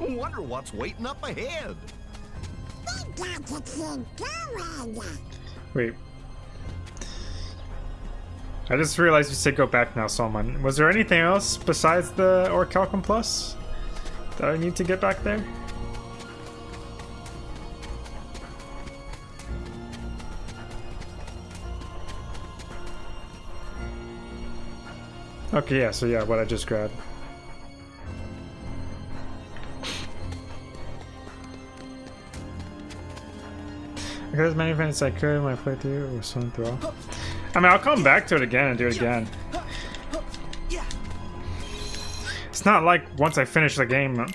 I wonder what's waiting up ahead. We got to keep going. Wait. I just realized you said go back now, Salman. Was there anything else besides the Orichalcum Plus that I need to get back there? Okay, yeah, so yeah, what I just grabbed. As many events I could when I played through was swim through. I mean, I'll come back to it again and do it again. It's not like once I finish the game,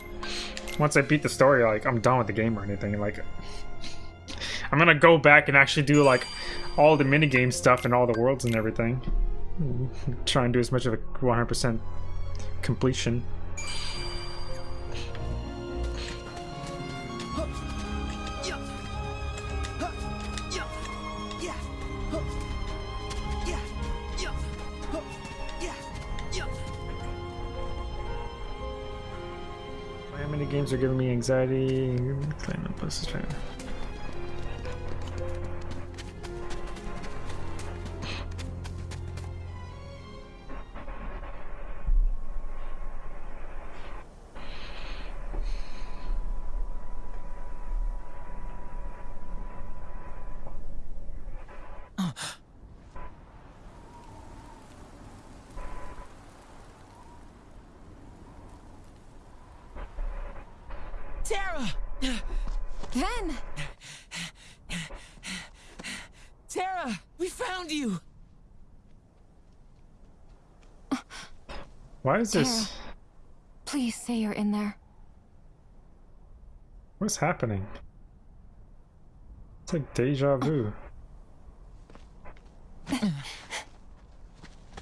once I beat the story, like, I'm done with the game or anything. Like, I'm gonna go back and actually do, like, all the minigame stuff and all the worlds and everything. Try and do as much of a 100% completion. Are giving me anxiety? Claimant plus trying. Why is this? Please say you're in there. What's happening? It's like deja vu. Oh.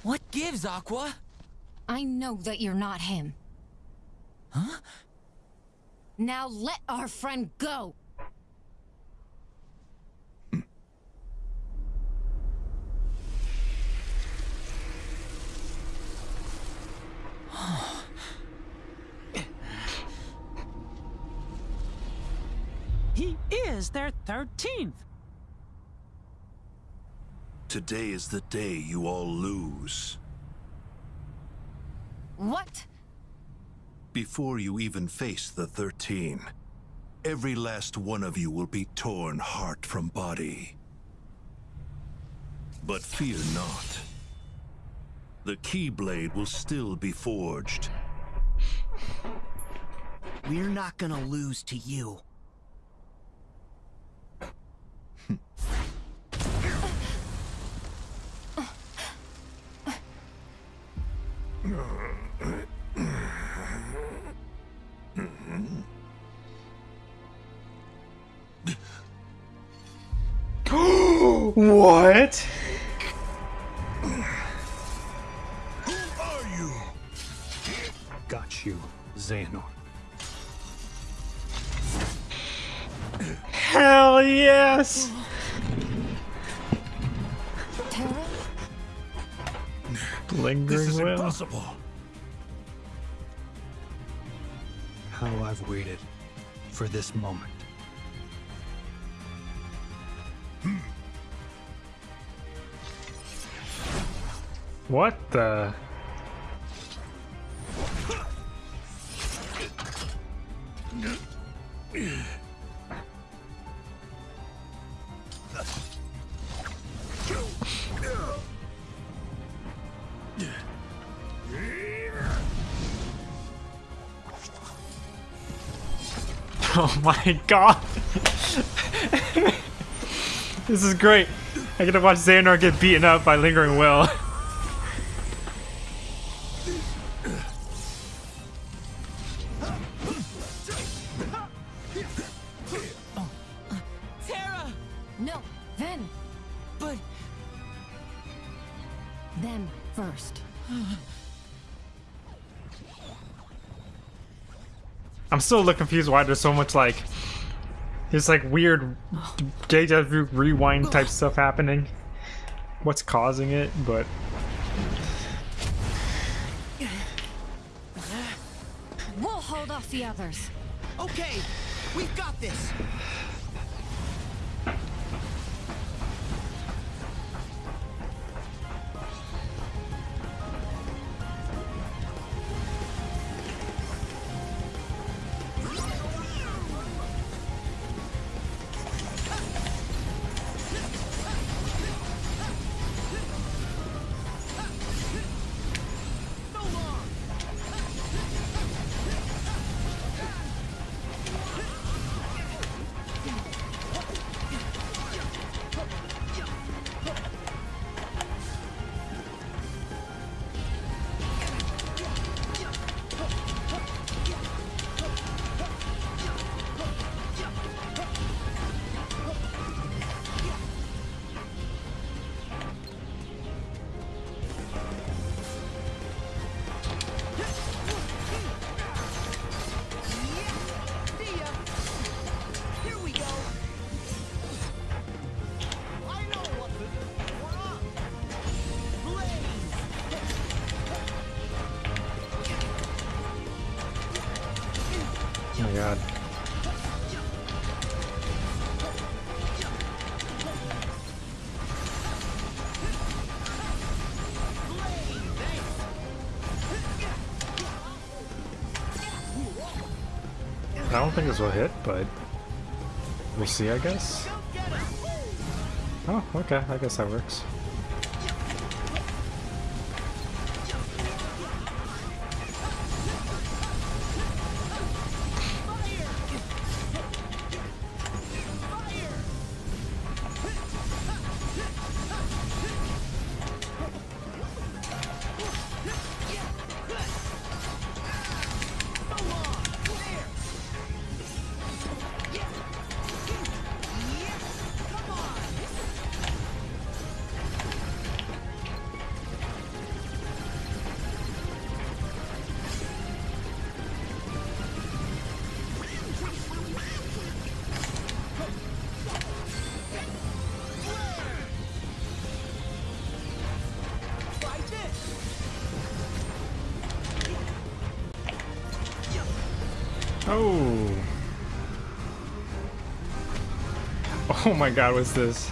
What gives, Aqua? I know that you're not him. Huh? Now let our friend go! He is their 13th. Today is the day you all lose. What? Before you even face the 13, every last one of you will be torn heart from body. But fear not. The Keyblade will still be forged. We're not gonna lose to you. What? Who are you? Got you, Xehanort. Hell yes! Lingering This is will. impossible. How I've waited for this moment. What the? My god! this is great. I get to watch Xehanort get beaten up by Lingering Will. still a little confused why there's so much like there's like weird deja vu rewind type stuff happening. What's causing it, but We'll hold off the others. Okay, we've got this. This will hit, but we'll see, I guess. Oh, okay, I guess that works. Oh my god, what's this?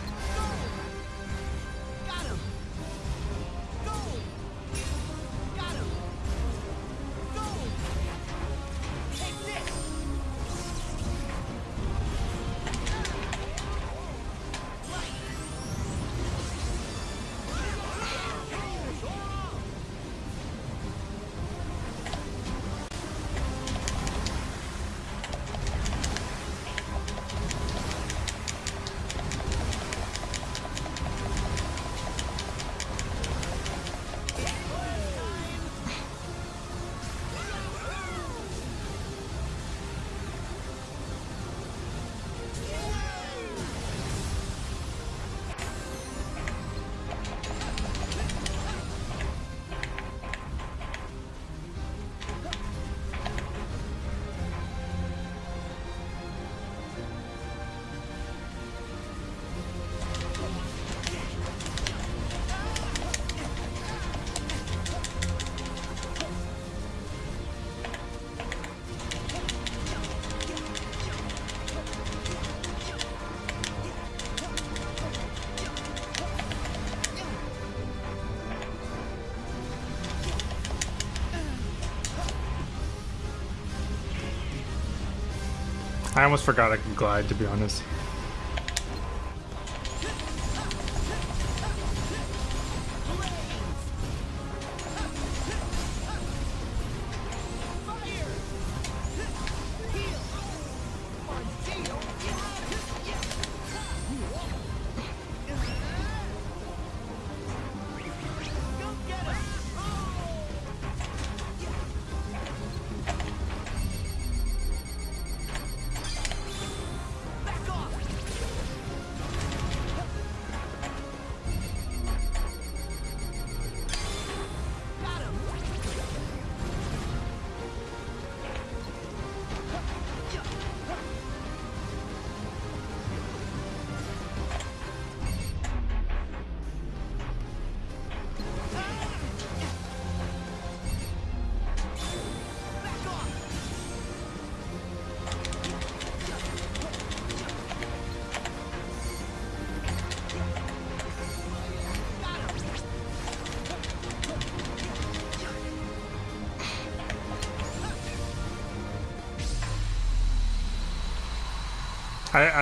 I almost forgot I could glide, to be honest.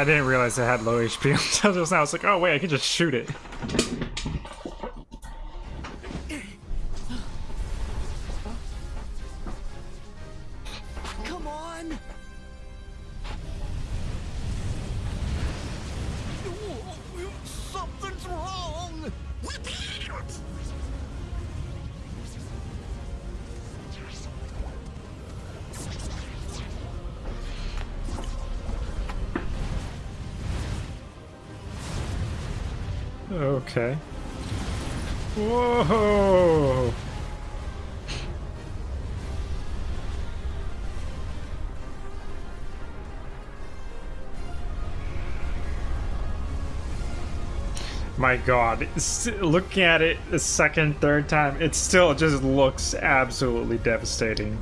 I, didn't realize it had low HP until just now. I was like, oh wait, I can just shoot it. Okay. Whoa! My god, looking at it the second, third time, it still just looks absolutely devastating.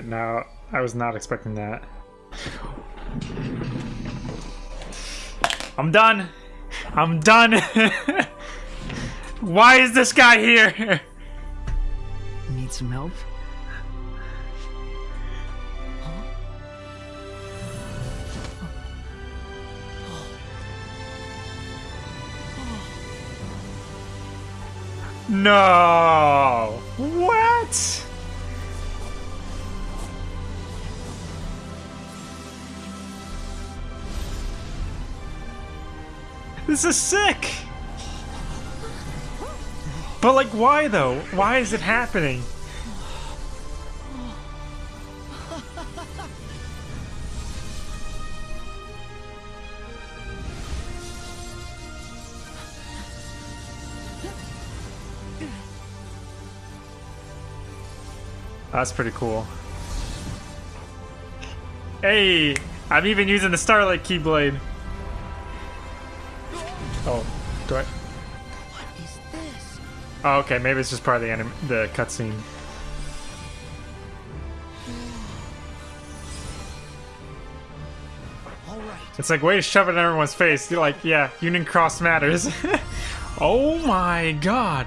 Now I was not expecting that. I'm done. I'm done. Why is this guy here? Need some help? No. This is sick. But like why though? Why is it happening? That's pretty cool. Hey, I'm even using the Starlight Keyblade. Oh, okay. Maybe it's just part of the anim- the cutscene. It's like way to shove it in everyone's face. You're like, yeah, Union Cross matters. oh my god!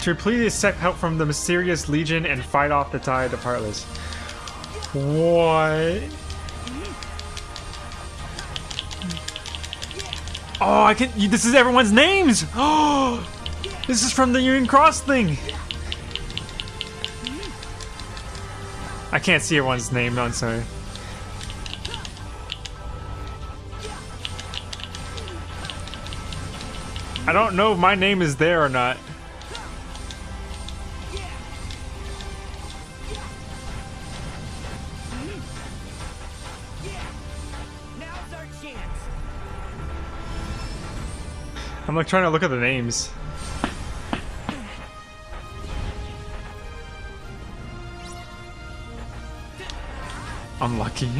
To repeatedly accept help from the mysterious Legion and fight off the tide of Heartless. What? Oh, I can. This is everyone's names. Oh, this is from the Union Cross thing. I can't see everyone's name. I'm sorry. I don't know if my name is there or not. I'm like trying to look at the names. Unlucky.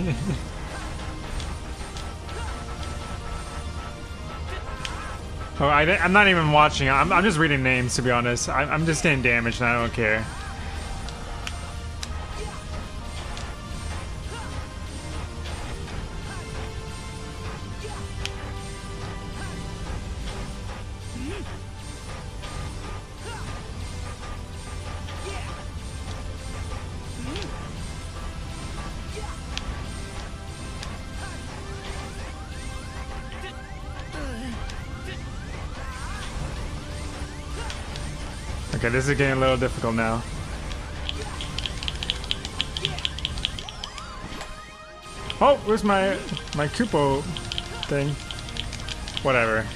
oh, I, I'm not even watching. I'm, I'm just reading names, to be honest. I'm, I'm just getting damaged and I don't care. This is getting a little difficult now. Oh, where's my my Kupo thing? Whatever.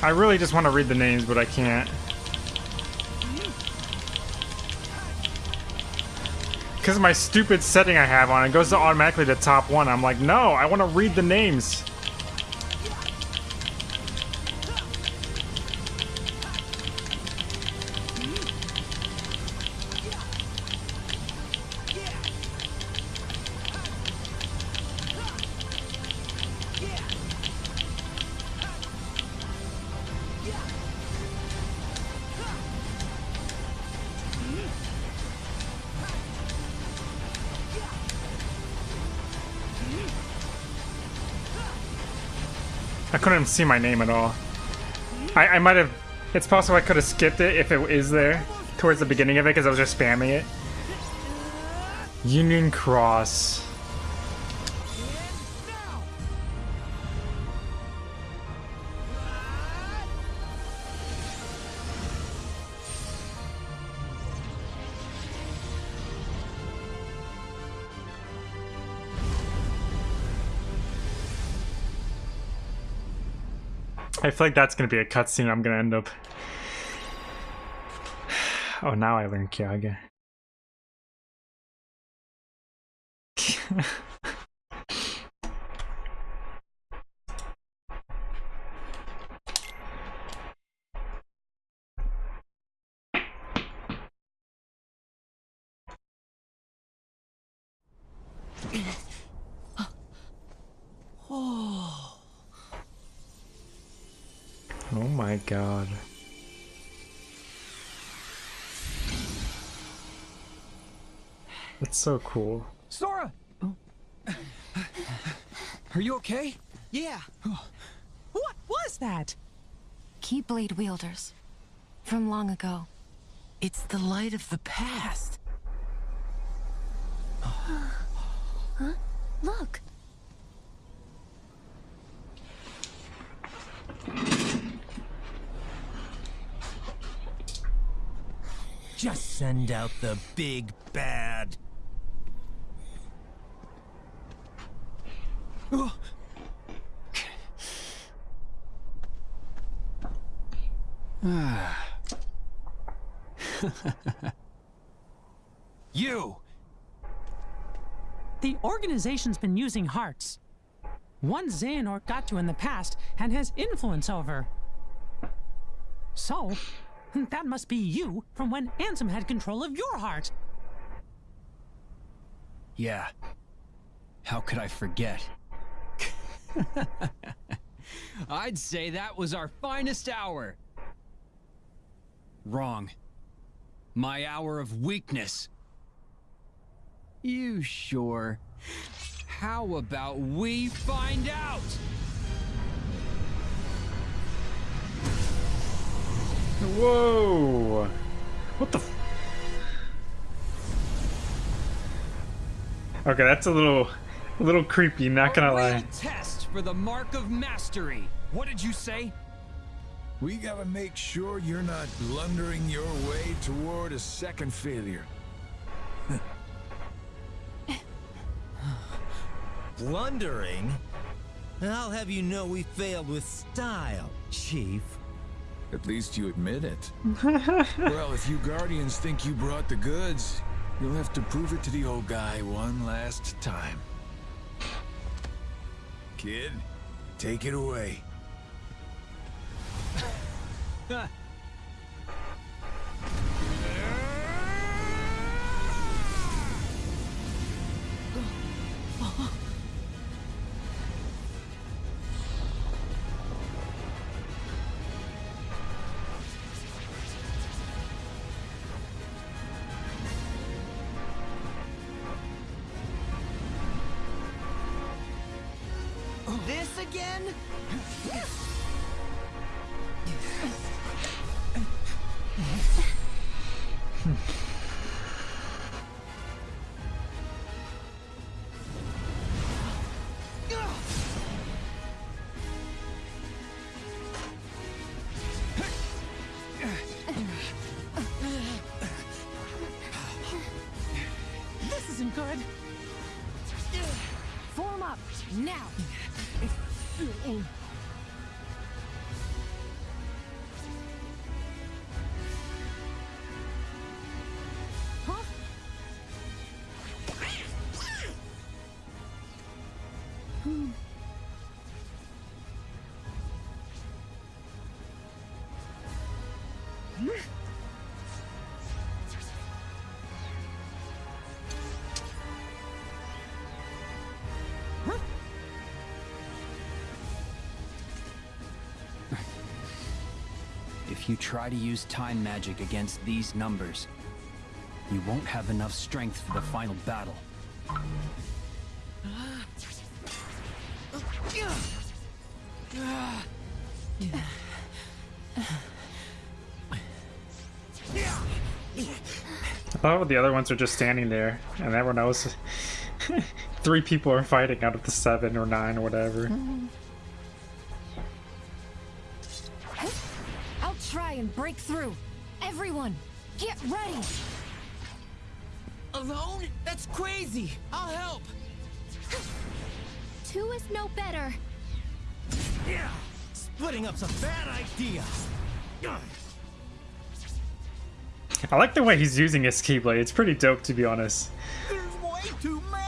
I really just want to read the names, but I can't. Because of my stupid setting I have on, it goes to automatically to top one. I'm like, no, I want to read the names. Couldn't see my name at all. I, I might have. It's possible I could have skipped it if it is there towards the beginning of it because I was just spamming it. Union Cross. I feel like that's gonna be a cutscene. I'm gonna end up. Oh, now I learn Kyaga. So cool. Sora! Are you okay? Yeah. Oh. What was that? Keyblade wielders. From long ago. It's the light of the past. huh? Look! Just send out the big bad. you! The organization's been using hearts. One Xehanort got to in the past and has influence over. So, that must be you from when Ansem had control of your heart. Yeah. How could I forget? I'd say that was our finest hour. Wrong. My hour of weakness. You sure? How about we find out? Whoa! What the? F okay, that's a little, a little creepy. Not gonna lie. Test for the mark of mastery. What did you say? We gotta make sure you're not blundering your way toward a second failure. Blundering? I'll have you know we failed with style, Chief. At least you admit it. well, if you Guardians think you brought the goods, you'll have to prove it to the old guy one last time. Kid, take it away. If you try to use time magic against these numbers, you won't have enough strength for the final battle. I the other ones are just standing there, and everyone knows three people are fighting out of the seven or nine or whatever. Try and break through. Everyone, get ready. Alone? That's crazy. I'll help. Two is no better. Yeah. Splitting up's a bad idea. I like the way he's using his keyblade. It's pretty dope, to be honest. There's way too many.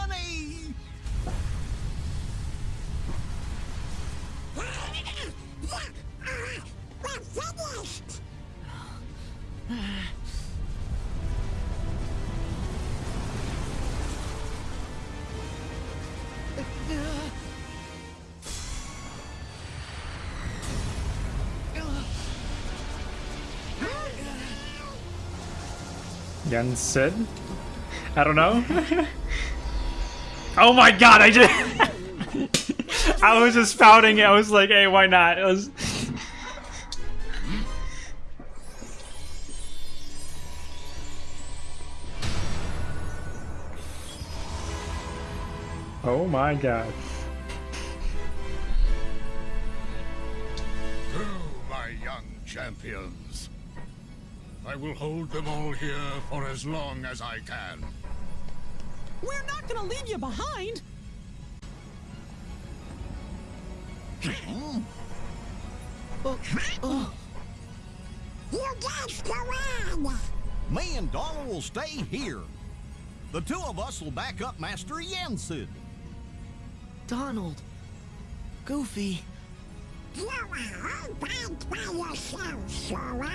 Jensen? I don't know. oh my god, I just... I was just spouting it. I was like, hey, why not? It was... Oh my god. Go, my young champions. I will hold them all here for as long as I can. We're not gonna leave you behind! Oh. You just go on. Me and Donald will stay here. The two of us will back up Master Yensid. Donald. Goofy. You are all bad by yourself, Sora.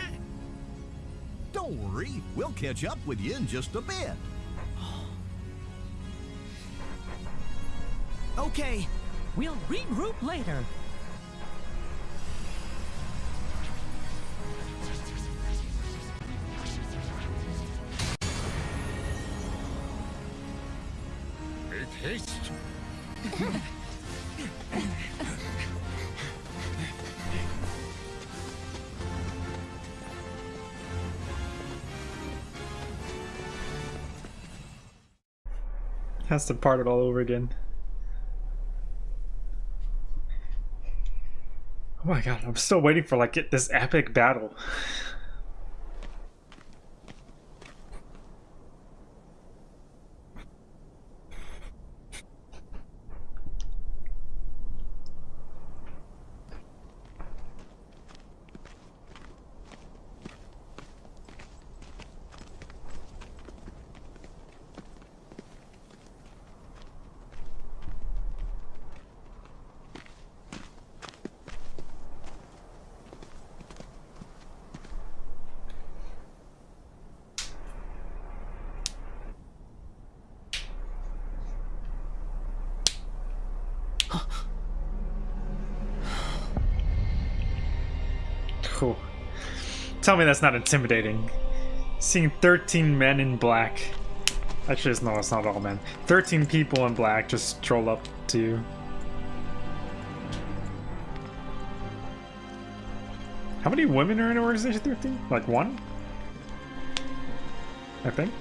Don't worry, we'll catch up with you in just a bit. Okay. We'll regroup later. Make haste. Has to part it all over again. Oh my god, I'm still waiting for like this epic battle. Cool. Tell me that's not intimidating. Seeing 13 men in black. Actually, it's, no, it's not all men. 13 people in black just stroll up to you. How many women are in Organization 13? Like one? I think.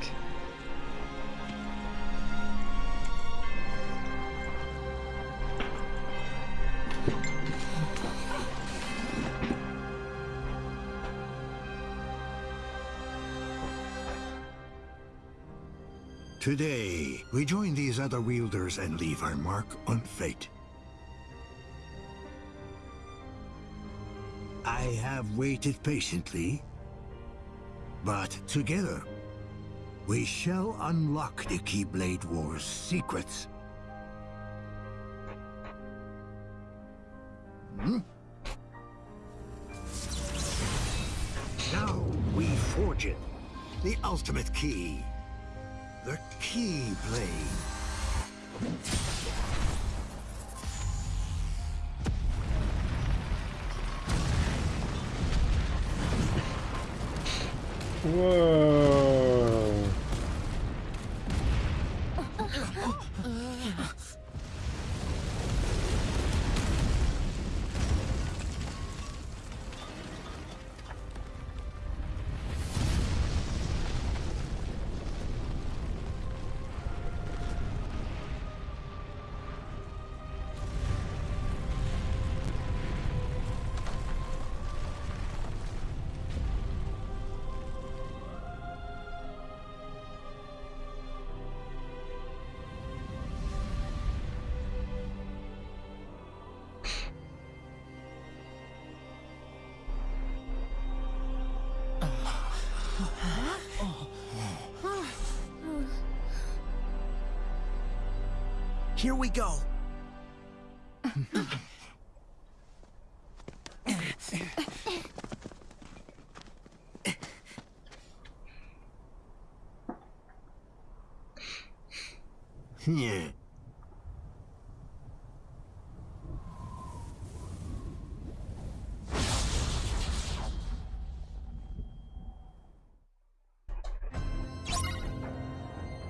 Today, we join these other wielders and leave our mark on fate. I have waited patiently, but together, we shall unlock the Keyblade War's secrets. Hmm? Now we forge it, the ultimate key. The Keyblade. Whoa. Here we go. Yeah.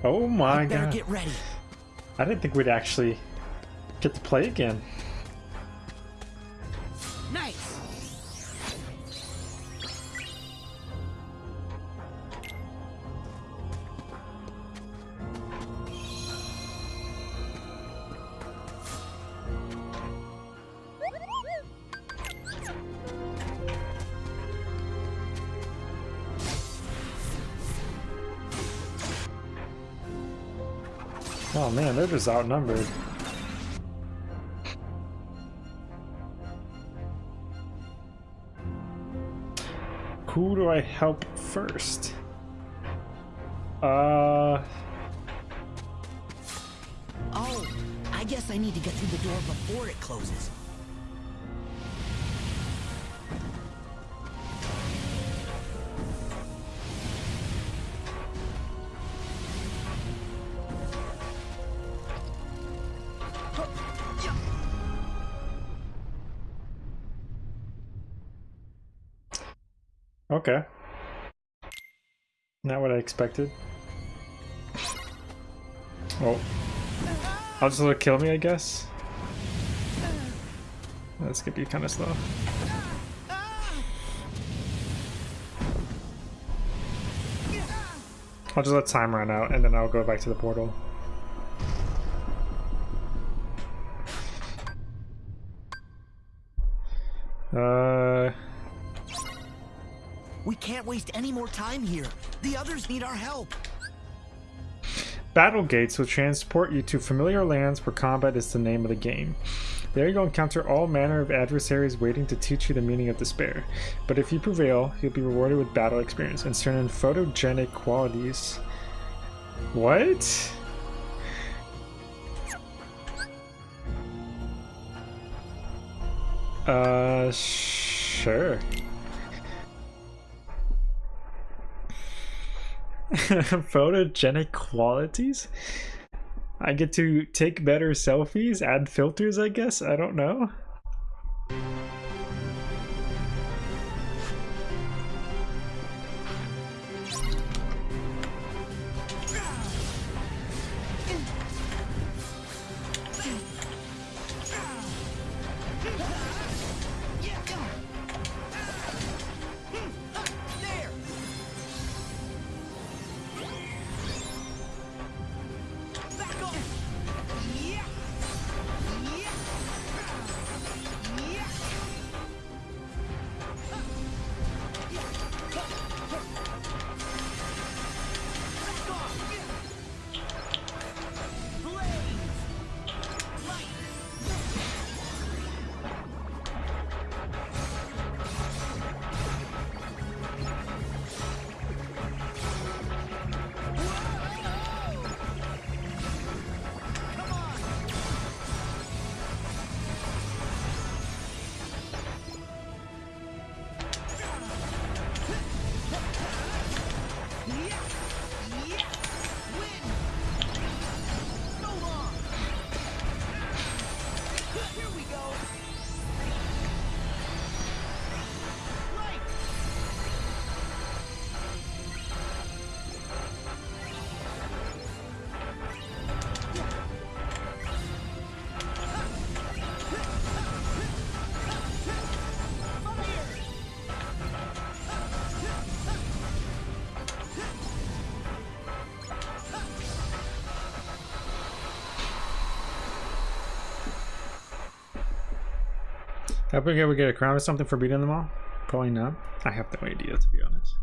Oh my Better god. get ready. I didn't think we'd actually get to play again. Man, outnumbered. Who do I help first? Uh, Oh, I guess I need to get through the door before it closes. Okay. Not what I expected. Oh. I'll just let it kill me, I guess. That's gonna be kind of slow. I'll just let time run out and then I'll go back to the portal. Time here. The others need our help. Battle gates will transport you to familiar lands where combat is the name of the game. There you will encounter all manner of adversaries waiting to teach you the meaning of despair. But if you prevail, you'll be rewarded with battle experience and certain photogenic qualities. What? Uh, sure. Photogenic qualities? I get to take better selfies, add filters, I guess? I don't know. Hope we ever get a crown or something for beating them all? Probably not. I have no idea, to be honest.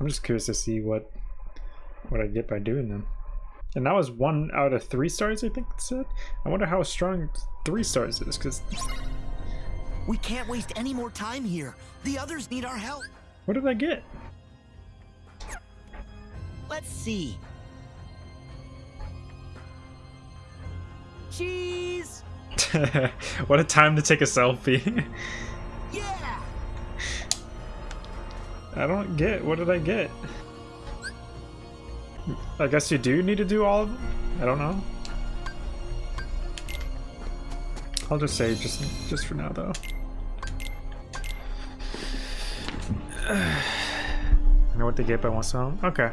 I'm just curious to see what what I get by doing them. And that was one out of three stars, I think it said. I wonder how strong three stars is, because We can't waste any more time here. The others need our help. what did I get? Let's see. Cheese. what a time to take a selfie. Yeah. I don't get. What did I get? I guess you do need to do all of them? I don't know. I'll just say just just for now though. I know what they get by one song. Okay.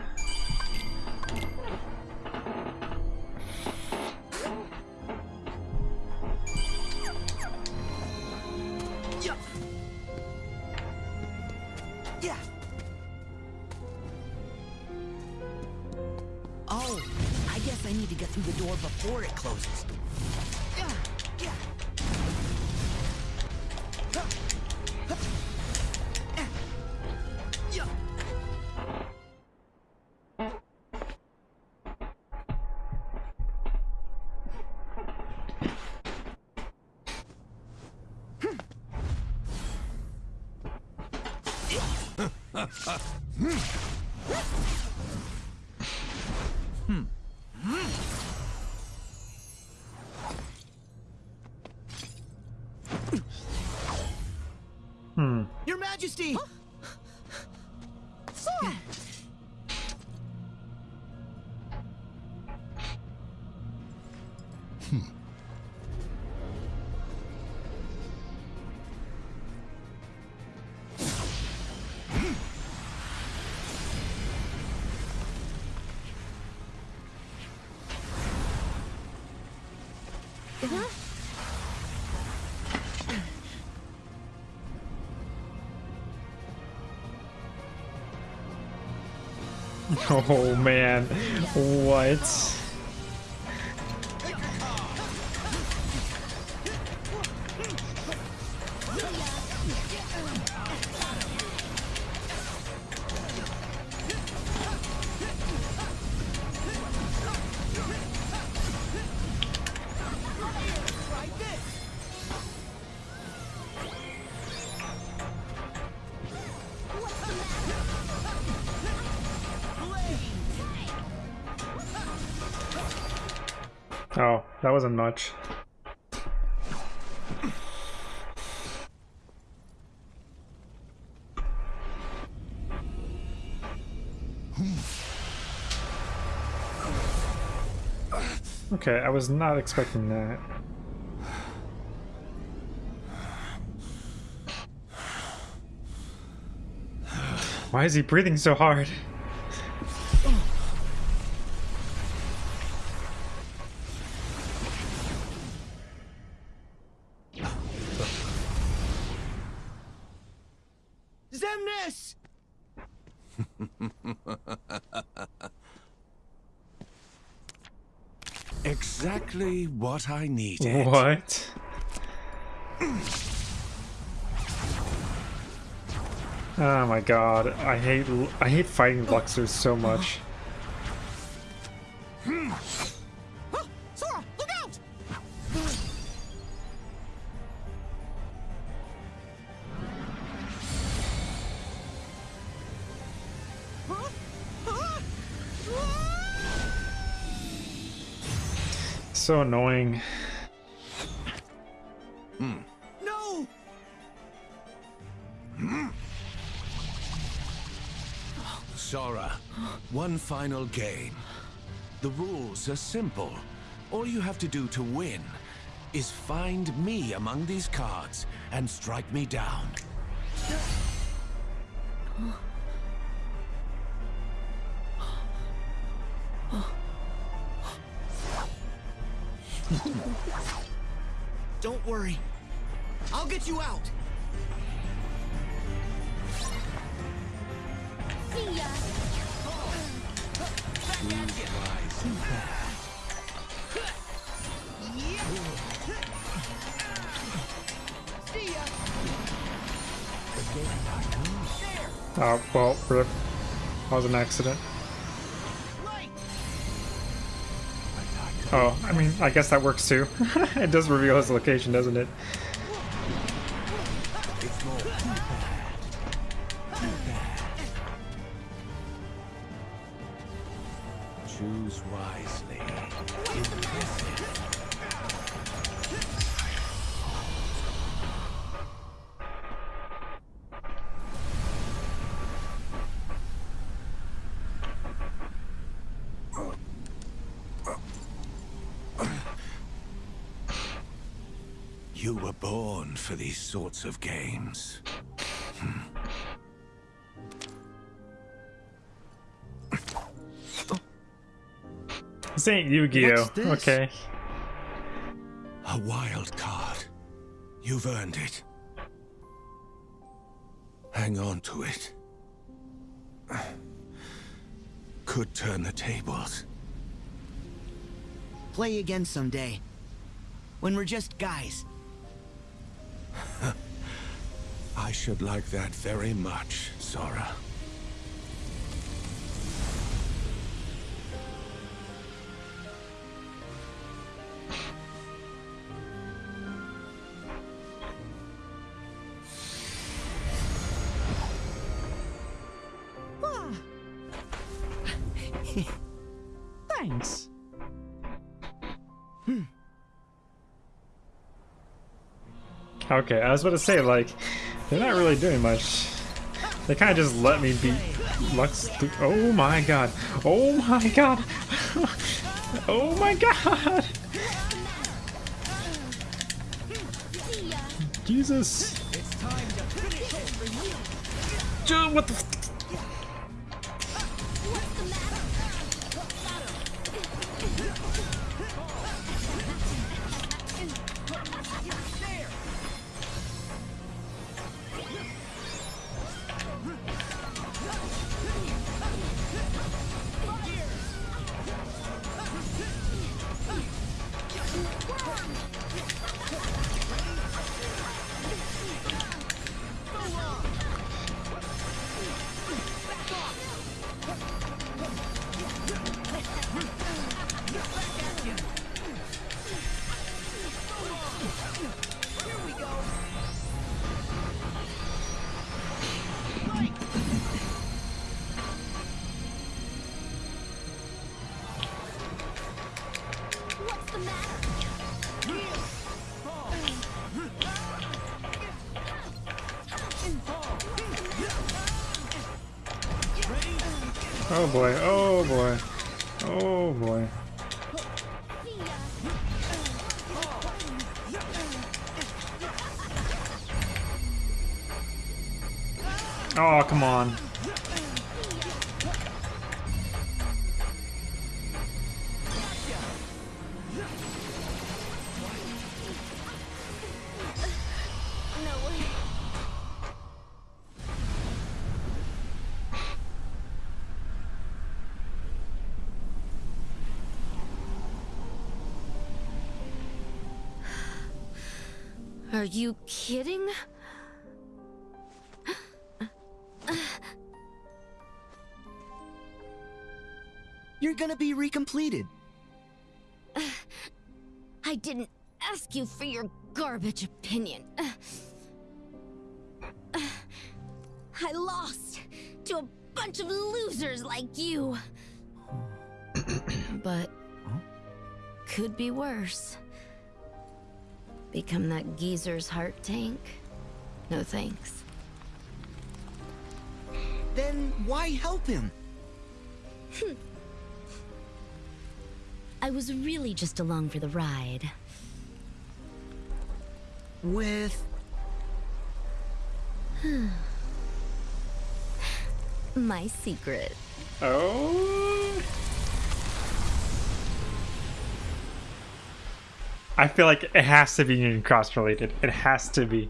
Oh man. What? Okay, I was not expecting that. Why is he breathing so hard? Xemnas! Exactly what I needed. What? Oh my god, I hate I hate fighting Luxords so much. Hmm. So annoying. No! Sora, one final game. The rules are simple. All you have to do to win is find me among these cards and strike me down. Was an accident. Oh, I mean, I guess that works too. it does reveal his location, doesn't it? Sorts of games. Hmm. This ain't Yu-Gi-Oh. Okay. A wild card. You've earned it. Hang on to it. Could turn the tables. Play again someday. When we're just guys. I should like that very much, Sora. Thanks. Okay, I was about to say, like, they're not really doing much. They kind of just let me beat Lux. Oh my god. Oh my god. oh my god. Jesus. Dude, what the? Oh boy. Oh boy. Oh boy. Are you kidding? You're gonna be recompleted. I didn't ask you for your garbage opinion. I lost to a bunch of losers like you. but could be worse. Become that geezer's heart tank? No thanks. Then why help him? I was really just along for the ride. With My secret. Oh. I feel like it has to be Union Cross related. It has to be.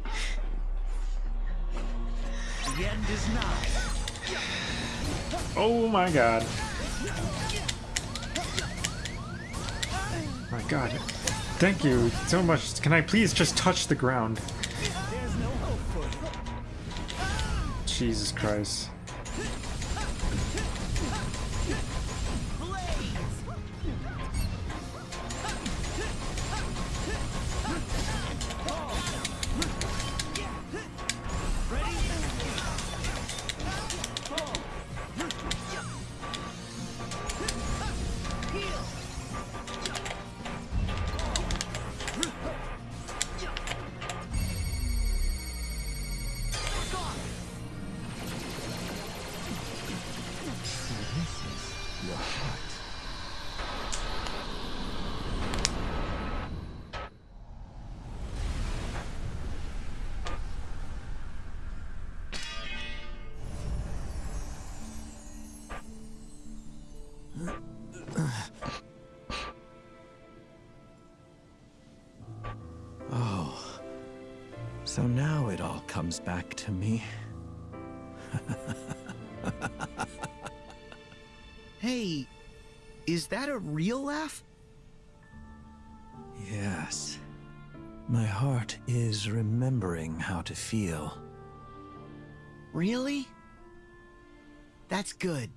Oh my god. My god. Thank you so much. Can I please just touch the ground? Jesus Christ. oh. So now it all comes back to me. hey, is that a real laugh? Yes. My heart is remembering how to feel. Really? That's good.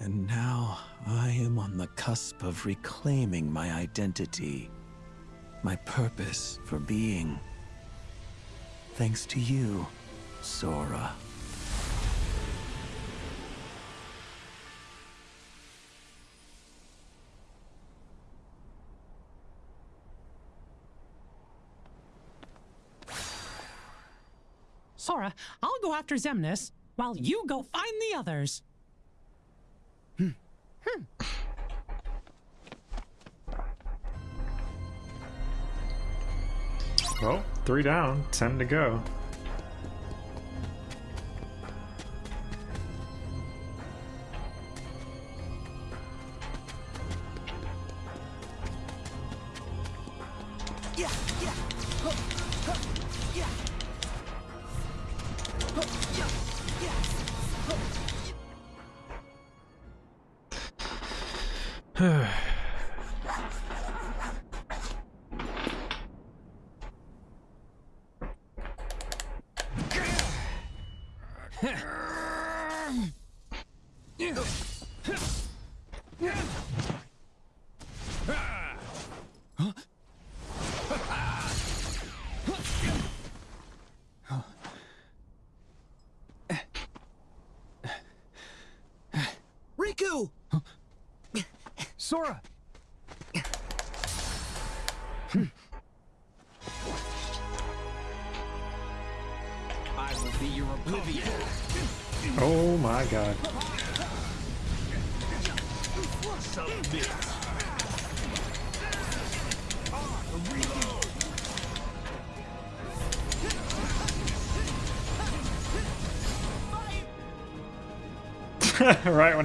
And now I am on the cusp of reclaiming my identity, my purpose for being. Thanks to you, Sora. Sora, I'll go after Xemnas, while you go find the others. Well, three down, ten to go.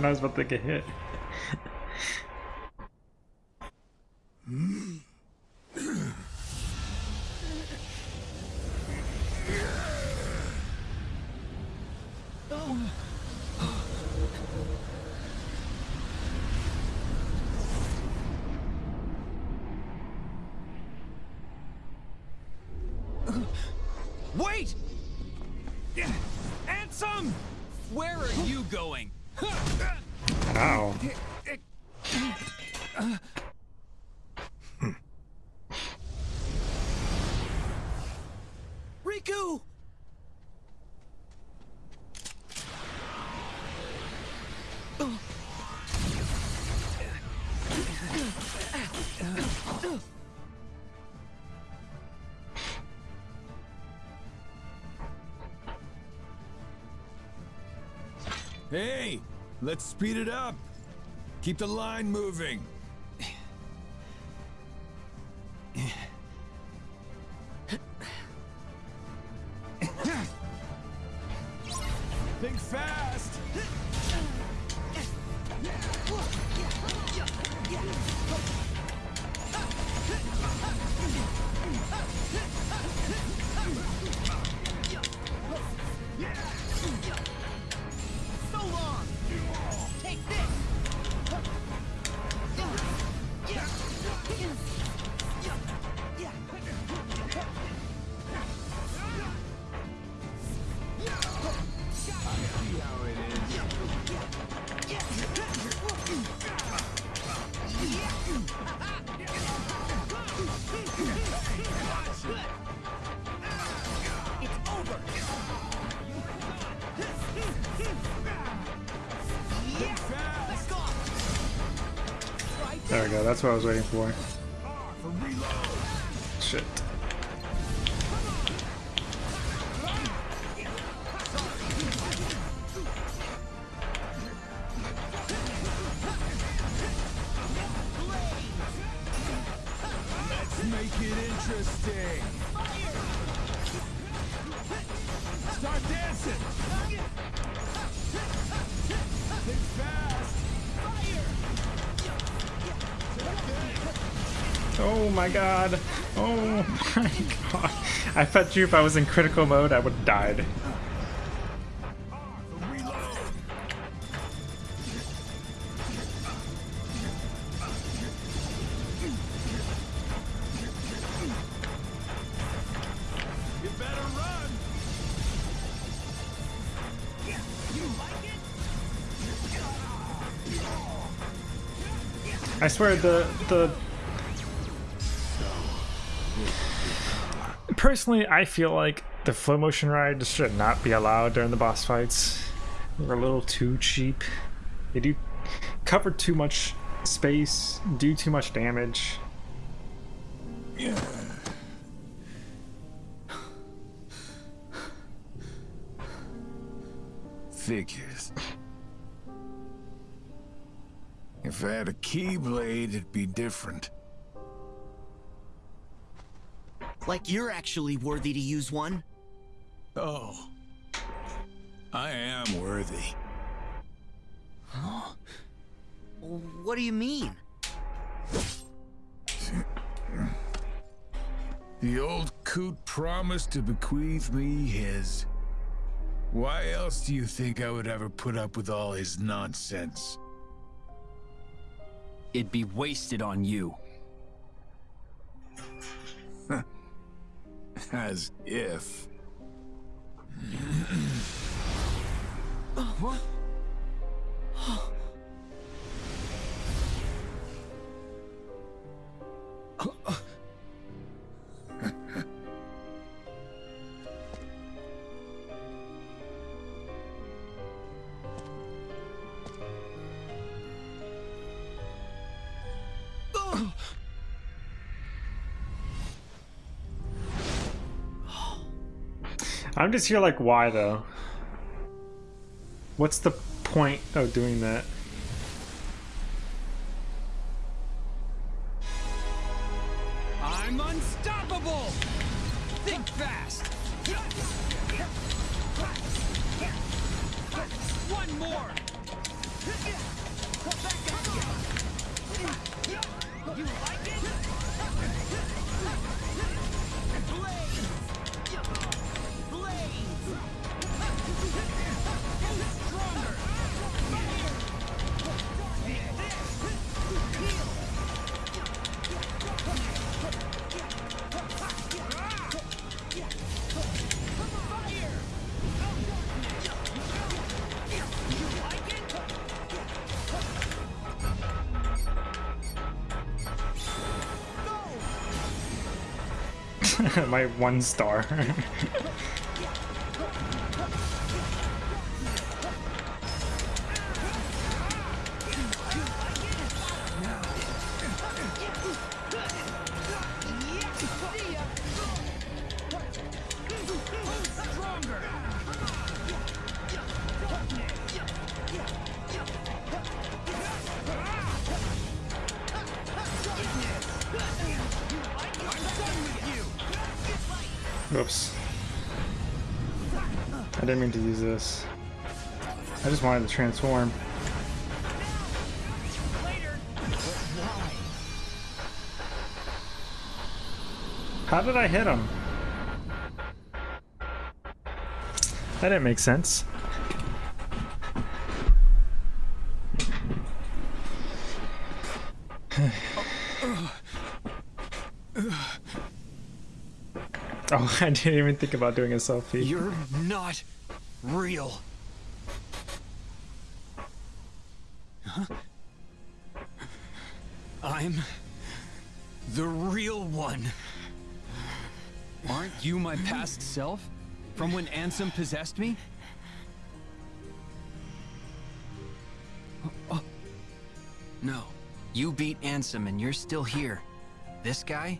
Was about to get hit. Hey, let's speed it up. Keep the line moving. What I was waiting for. God. Oh my god. I bet you if I was in critical mode, I would have died. I swear the the personally I feel like the flow motion ride should not be allowed during the boss fights. They're a little too cheap. They do cover too much space, do too much damage. Yeah. Figures. If I had a keyblade, it'd be different. Like you're actually worthy to use one. Oh. I am worthy. Huh? What do you mean? The old coot promised to bequeath me his. Why else do you think I would ever put up with all his nonsense? It'd be wasted on you. As if. Oh, what? Oh. I'm just here like why though? What's the point of doing that? My one star. wanted to transform. How did I hit him? That didn't make sense. Oh, I didn't even think about doing a selfie. You're not real. Past self? From when Ansem possessed me? Oh, oh. No. You beat Ansem and you're still here. This guy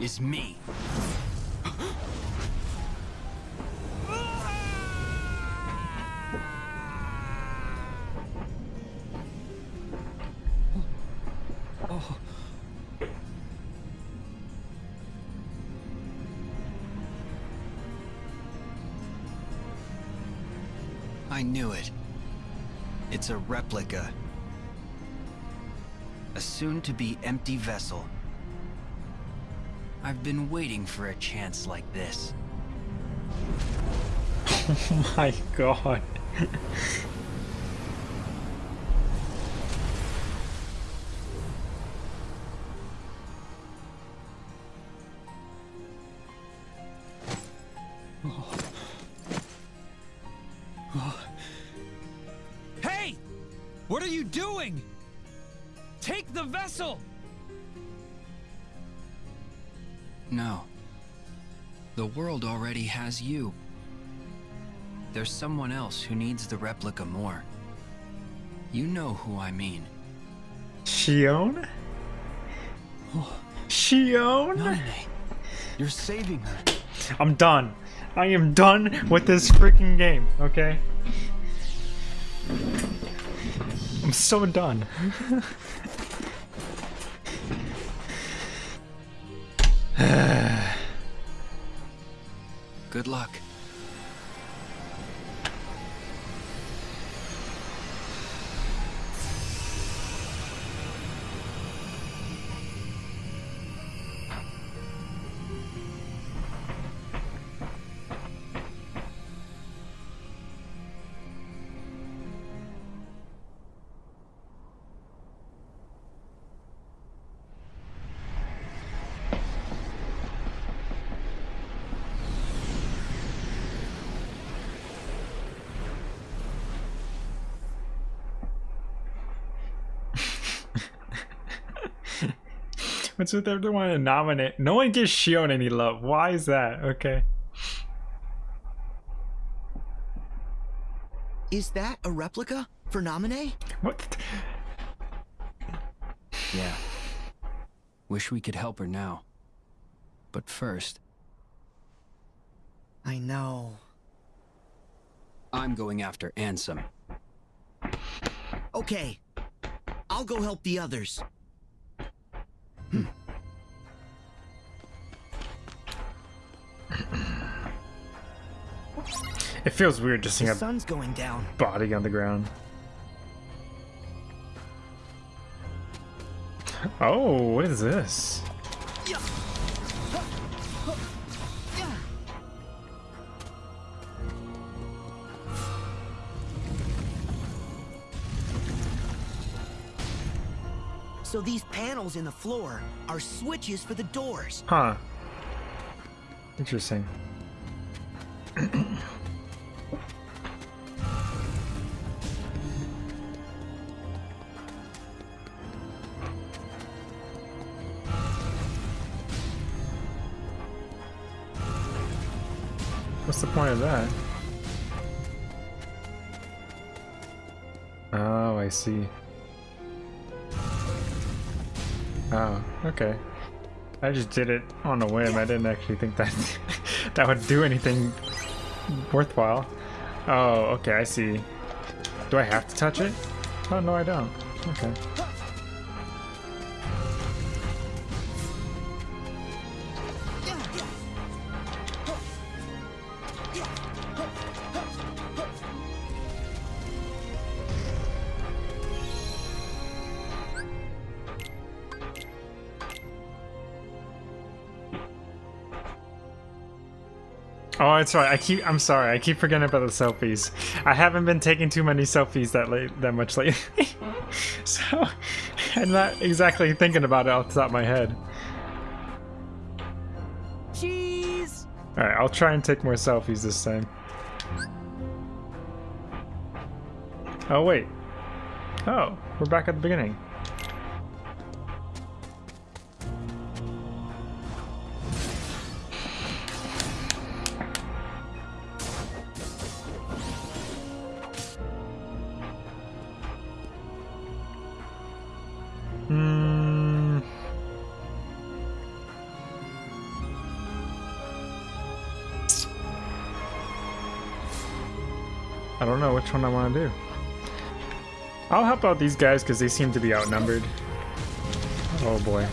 is me. It's a replica. A soon-to-be empty vessel. I've been waiting for a chance like this. Oh my god. you doing? Take the vessel! No. The world already has you. There's someone else who needs the replica more. You know who I mean. Xion? Oh. Xion? Nane, you're saving her. I'm done. I am done with this freaking game, okay? so done. Good luck. With everyone to nominate? No one gives Xion any love. Why is that? Okay. Is that a replica for Namine? What? Yeah. Wish we could help her now. But first, I know. I'm going after Ansem. Okay. I'll go help the others. Hmm. It feels weird just seeing The a sun's going down. body on the ground. Oh, what is this? So these panels in the floor are switches for the doors. Huh. Interesting. What's the point of that? Oh, I see. Oh, okay. I just did it on a whim. I didn't actually think that that would do anything worthwhile. Oh, okay, I see. Do I have to touch it? Oh, no, I don't. Okay. Oh, it's right. I keep. I'm sorry. I keep forgetting about the selfies. I haven't been taking too many selfies that late, that much lately, so I'm not exactly thinking about it off the top of my head. Cheese! All right, I'll try and take more selfies this time. Oh wait. Oh, we're back at the beginning. I want to do. I'll help out these guys because they seem to be outnumbered. Oh boy.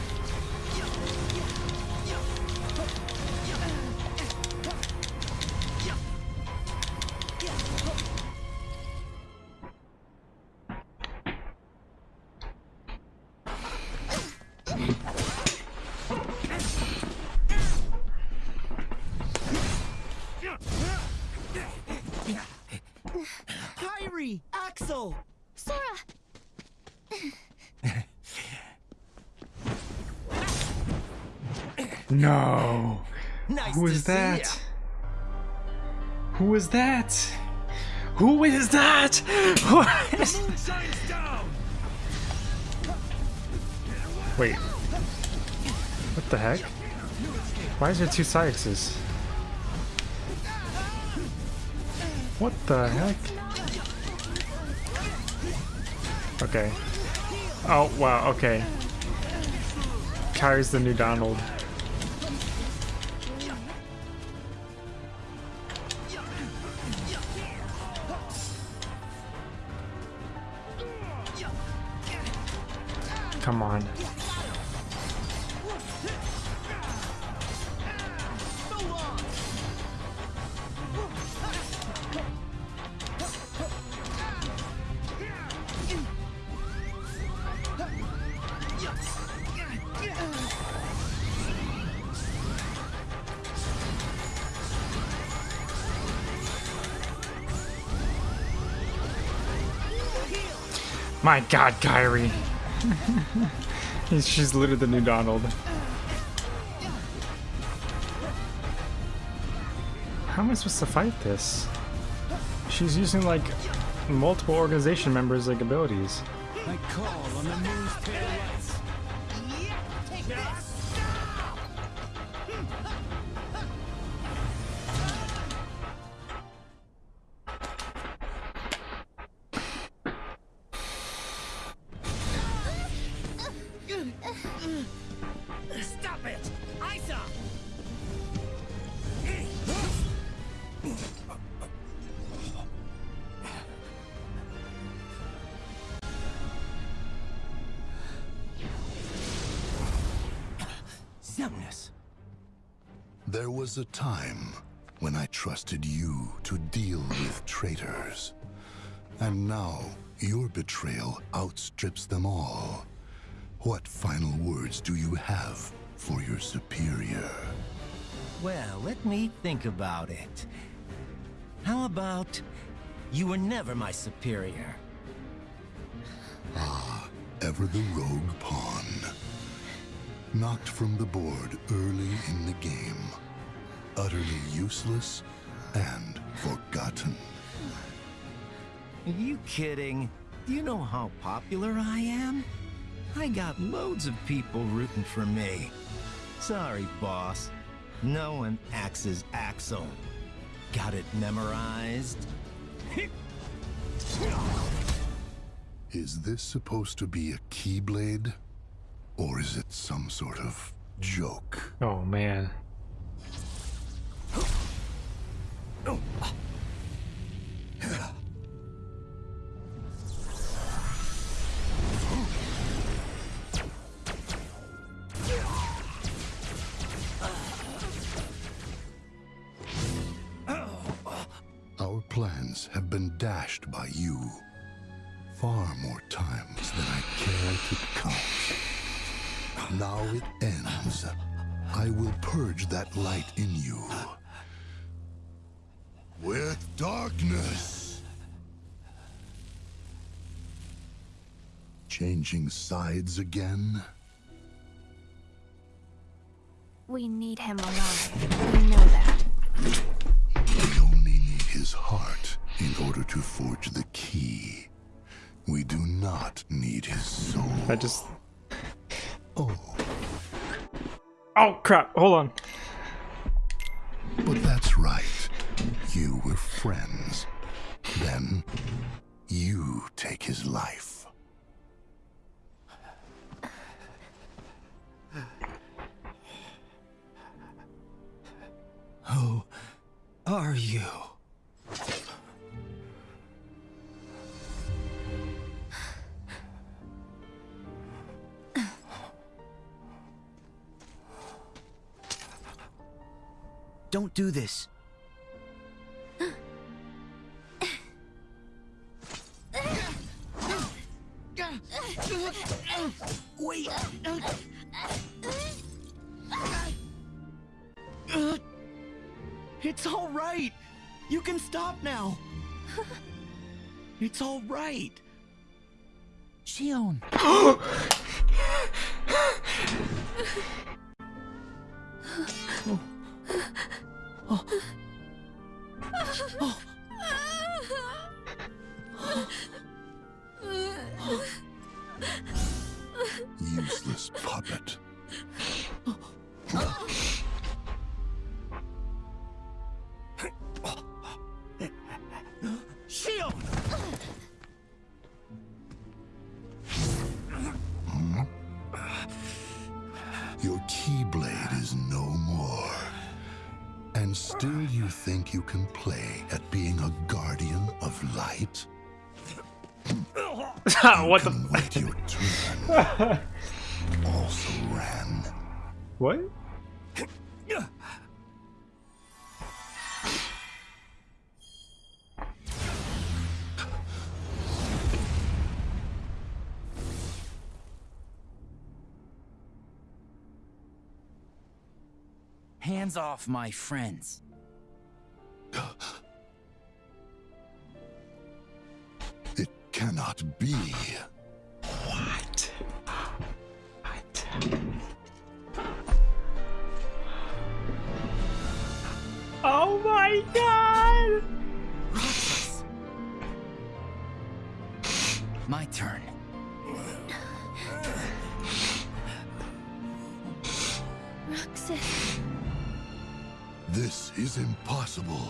Why is there two Saïxes? What the heck? Okay. Oh, wow, okay. Kairi's the new Donald. God, Kairi. She's literally the new Donald. How am I supposed to fight this? She's using like multiple organization members' like abilities. There was a time when I trusted you to deal with traitors. And now, your betrayal outstrips them all. What final words do you have for your superior? Well, let me think about it. How about you were never my superior? Ah, ever the rogue pawn. Knocked from the board early in the game. Utterly useless and forgotten. Are you kidding? Do you know how popular I am? I got loads of people rooting for me. Sorry, boss. No one axes Axel. Got it memorized? Is this supposed to be a keyblade? Or is it some sort of joke? Oh man. Our plans have been dashed by you. Far more times than I care to count. Now it ends. I will purge that light in you. Changing sides again? We need him alive. We know that. We only need his heart in order to forge the key. We do not need his soul. I just. Oh. Oh crap! Hold on. But that's right. You were friends. Then, you take his life. Who are you? Don't do this. Wait. It's all right. You can stop now. It's all right. Xion. Oh. Oh. Keyblade is no more. And still you think you can play at being a guardian of light? Ah, what the Wait your turn. also ran. What? Hands off my friends. It cannot be. What? What? Oh my god! Is impossible.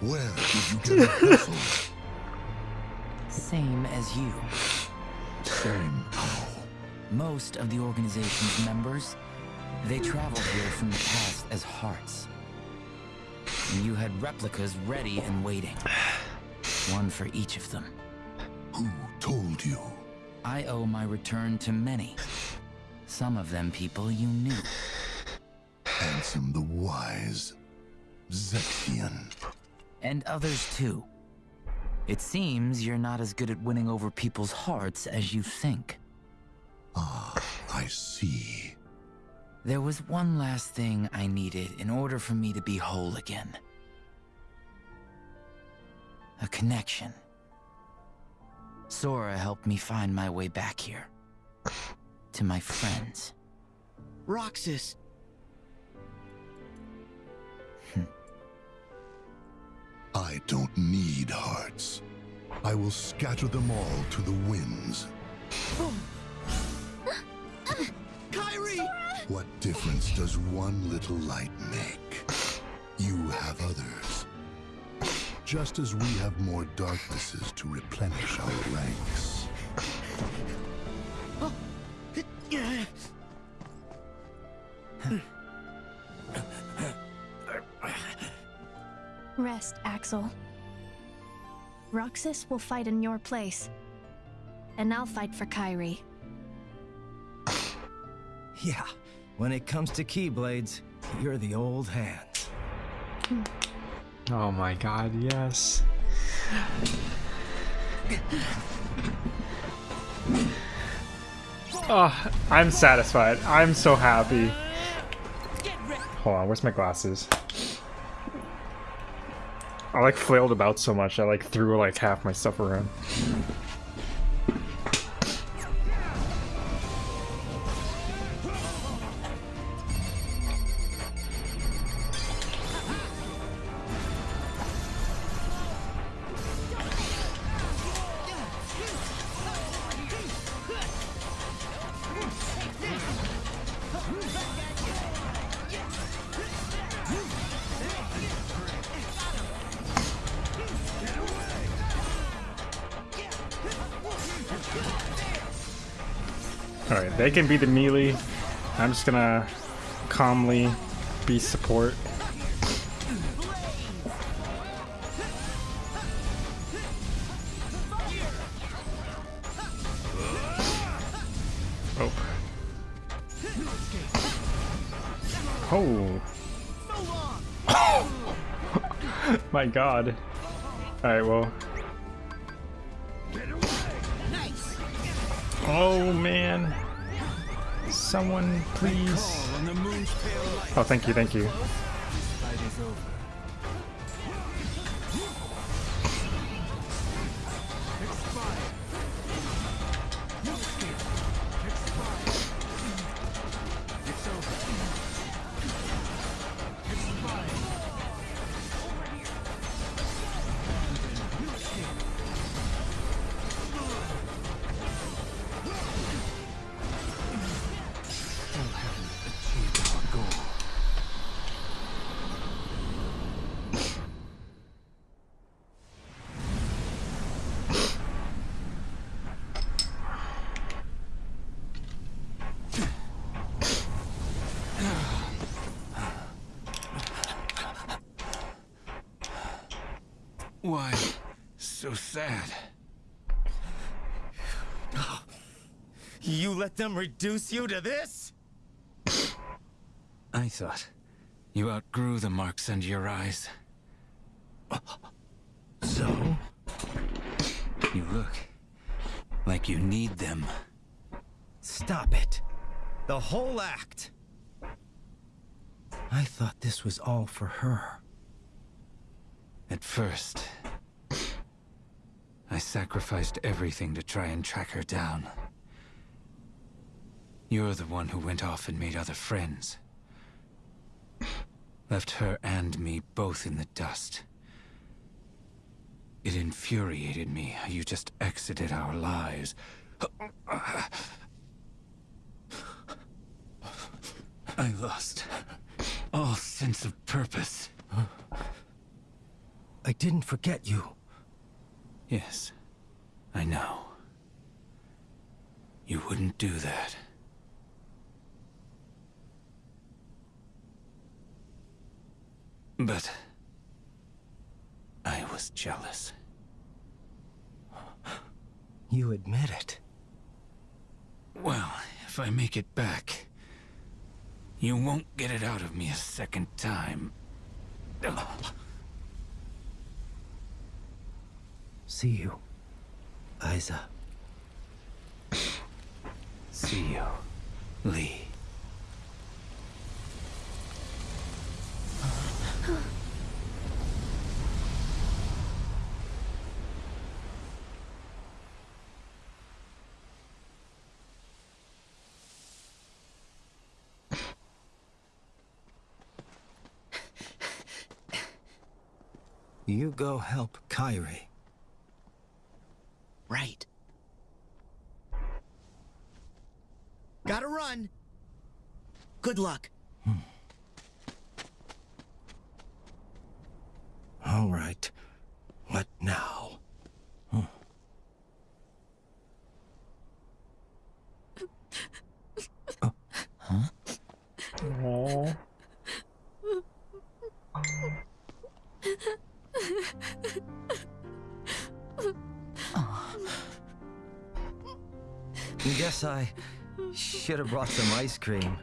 Where did you get a vessel? Same as you. Same Most of the organization's members, they traveled here from the past as hearts. And you had replicas ready and waiting. One for each of them. Who told you? I owe my return to many. Some of them people you knew. Ansem the Wise. Zexion. And others too. It seems you're not as good at winning over people's hearts as you think. Ah, I see. There was one last thing I needed in order for me to be whole again. A connection. Sora helped me find my way back here. To my friends. Roxas! I don't need hearts. I will scatter them all to the winds. Kairi! What difference does one little light make? You have others. Just as we have more darknesses to replenish our ranks. Rest, Axel. Roxas will fight in your place. And I'll fight for Kairi. Yeah, when it comes to Keyblades, you're the old hand. Oh my god, yes. Oh, I'm satisfied. I'm so happy. Hold on, where's my glasses? I like flailed about so much, I like threw like half my stuff around. Alright, they can be the melee. I'm just gonna calmly be support. Oh. Oh. My god. Alright, well. Oh man. Someone please. Oh, thank you, thank you. Let them reduce you to this? I thought you outgrew the marks under your eyes. So? You look like you need them. Stop it. The whole act. I thought this was all for her. At first, I sacrificed everything to try and track her down. You're the one who went off and made other friends. Left her and me both in the dust. It infuriated me how you just exited our lives. I lost all sense of purpose. I didn't forget you. Yes, I know. You wouldn't do that. But... I was jealous. You admit it. Well, if I make it back, you won't get it out of me a second time. See you, Isa. See you, Lea. You go help Kairi. Right. Gotta run. Good luck. Should have brought some ice cream.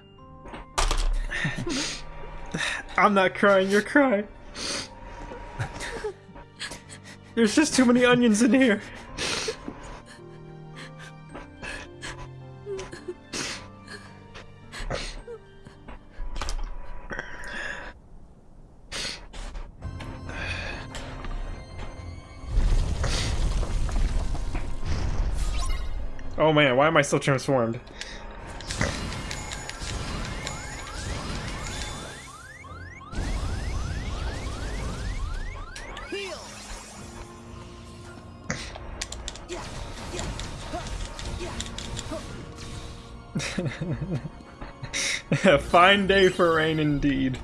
I'm not crying, you're crying. There's just too many onions in here. Oh man, why am I still transformed? A fine day for rain indeed.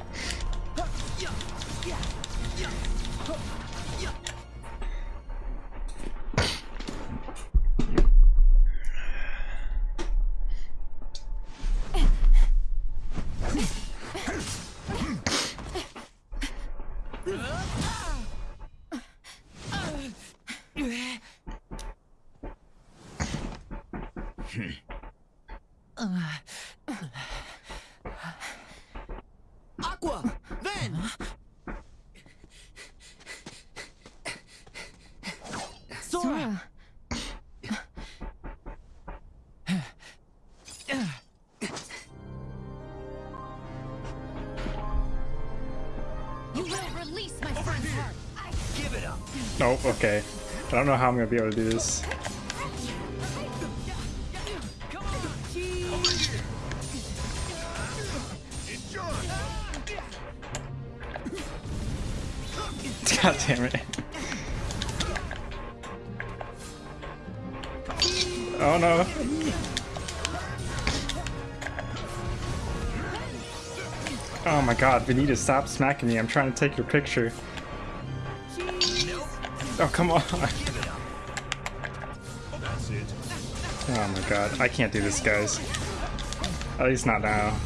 Don't know how I'm gonna be able to do this. God damn it. Oh no. Oh my god, Vanita, stop smacking me. I'm trying to take your picture. Come on. Oh my god, I can't do this, guys. At least not now.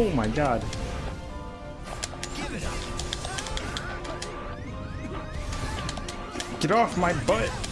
Oh my god. Get off my butt.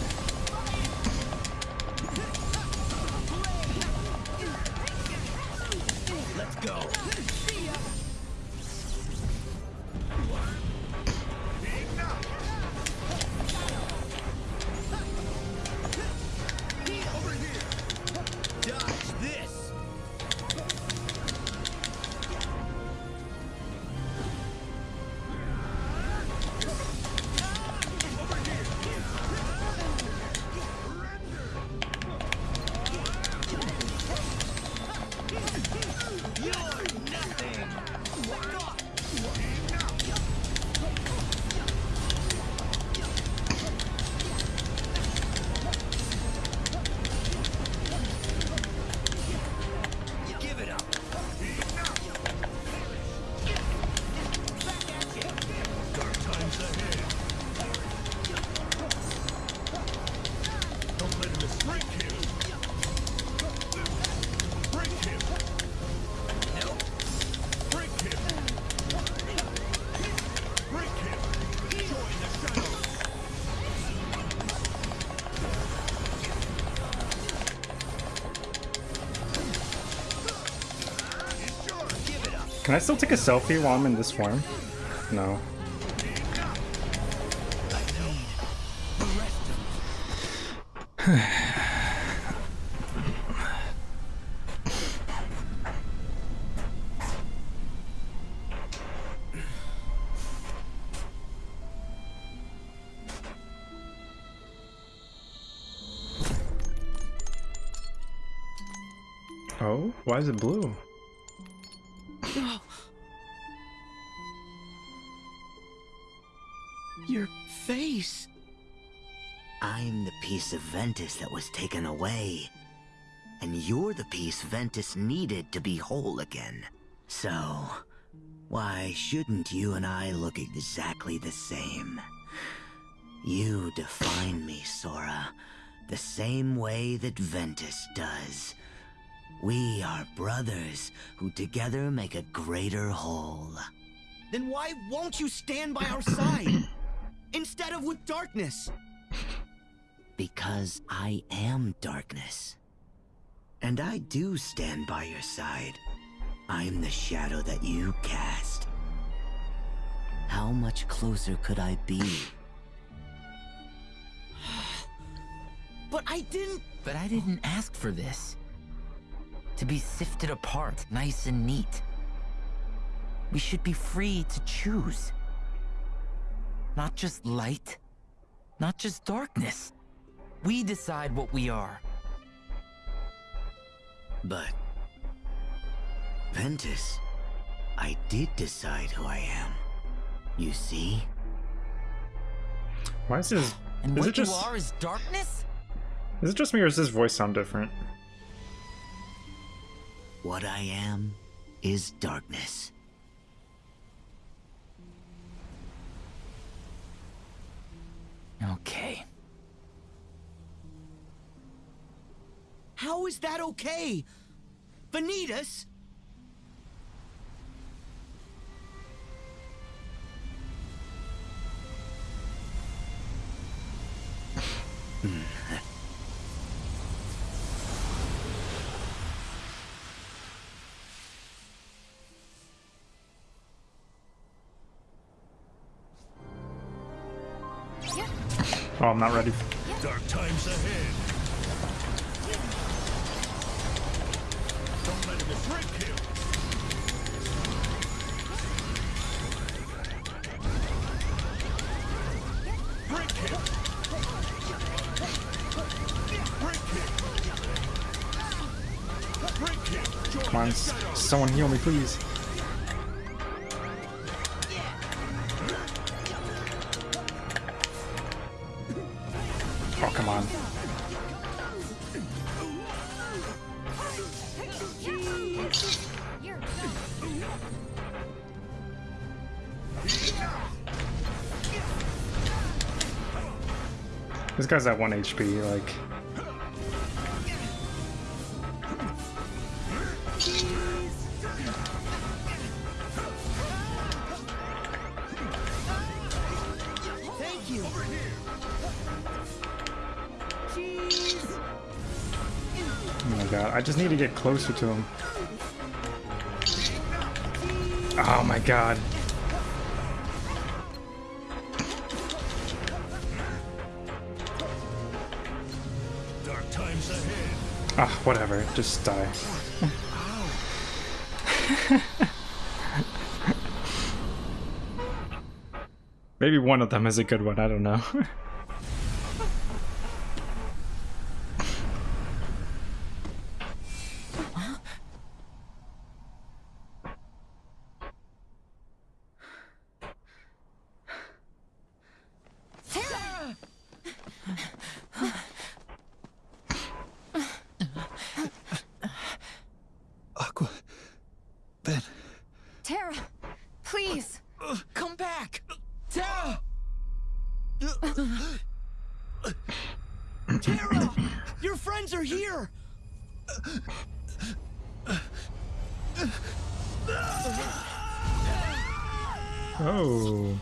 I still take a selfie while I'm in this form? No. Ventus that was taken away. And you're the piece Ventus needed to be whole again. So, why shouldn't you and I look exactly the same? You define me, Sora, the same way that Ventus does. We are brothers who together make a greater whole. Then why won't you stand by our side? Instead of with darkness. Because I am darkness. And I do stand by your side. I'm the shadow that you cast. How much closer could I be? But I didn't. But I didn't ask for this. To be sifted apart, nice and neat. We should be free to choose. Not just light, not just darkness. We decide what we are. But... Ventus, I did decide who I am. You see? Why is this... And is what it just... you are is darkness? Is it just me or does his voice sound different? What I am is darkness. Okay. How is that okay? Vanitas? Hmm. Oh, I'm not ready. Dark times ahead. Me, please. Oh, come on. This guy's at 1 HP, like... to get closer to him. Oh my god. Dark times ahead. Ah, whatever, just die. Maybe one of them is a good one, I don't know. Aqua. Ven. Terra, please. Come back! Terra! Terra! Your friends are here! Oh.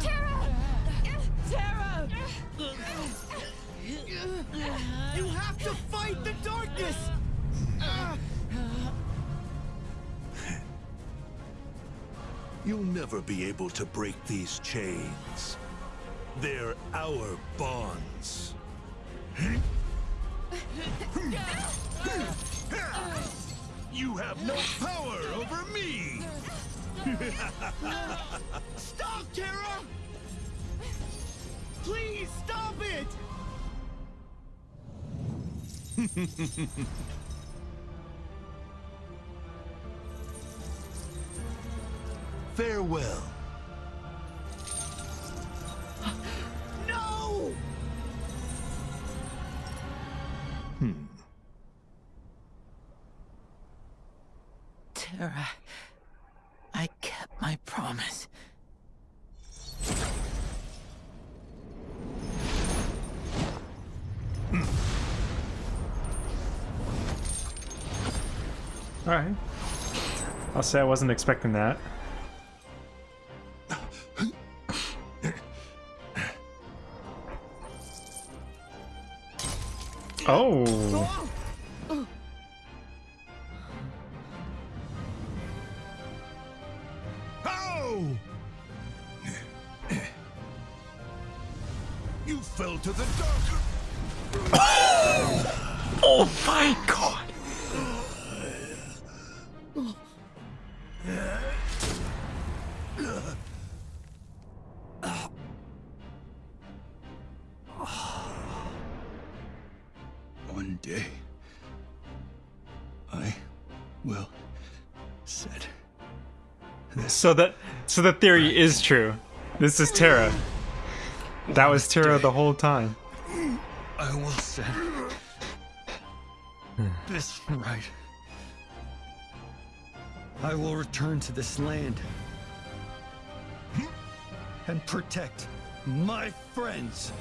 Terra! Terra! You have to fight the darkness! You'll never be able to break these chains. They're our bonds. You have no power over me! Stop, Terra! Please stop it! Farewell. Terra, I kept my promise. Alright. I'll say I wasn't expecting that. Oh. So that so the theory is true. This is Terra. That was Terra the whole time. I will set this right. I will return to this land and protect my friends.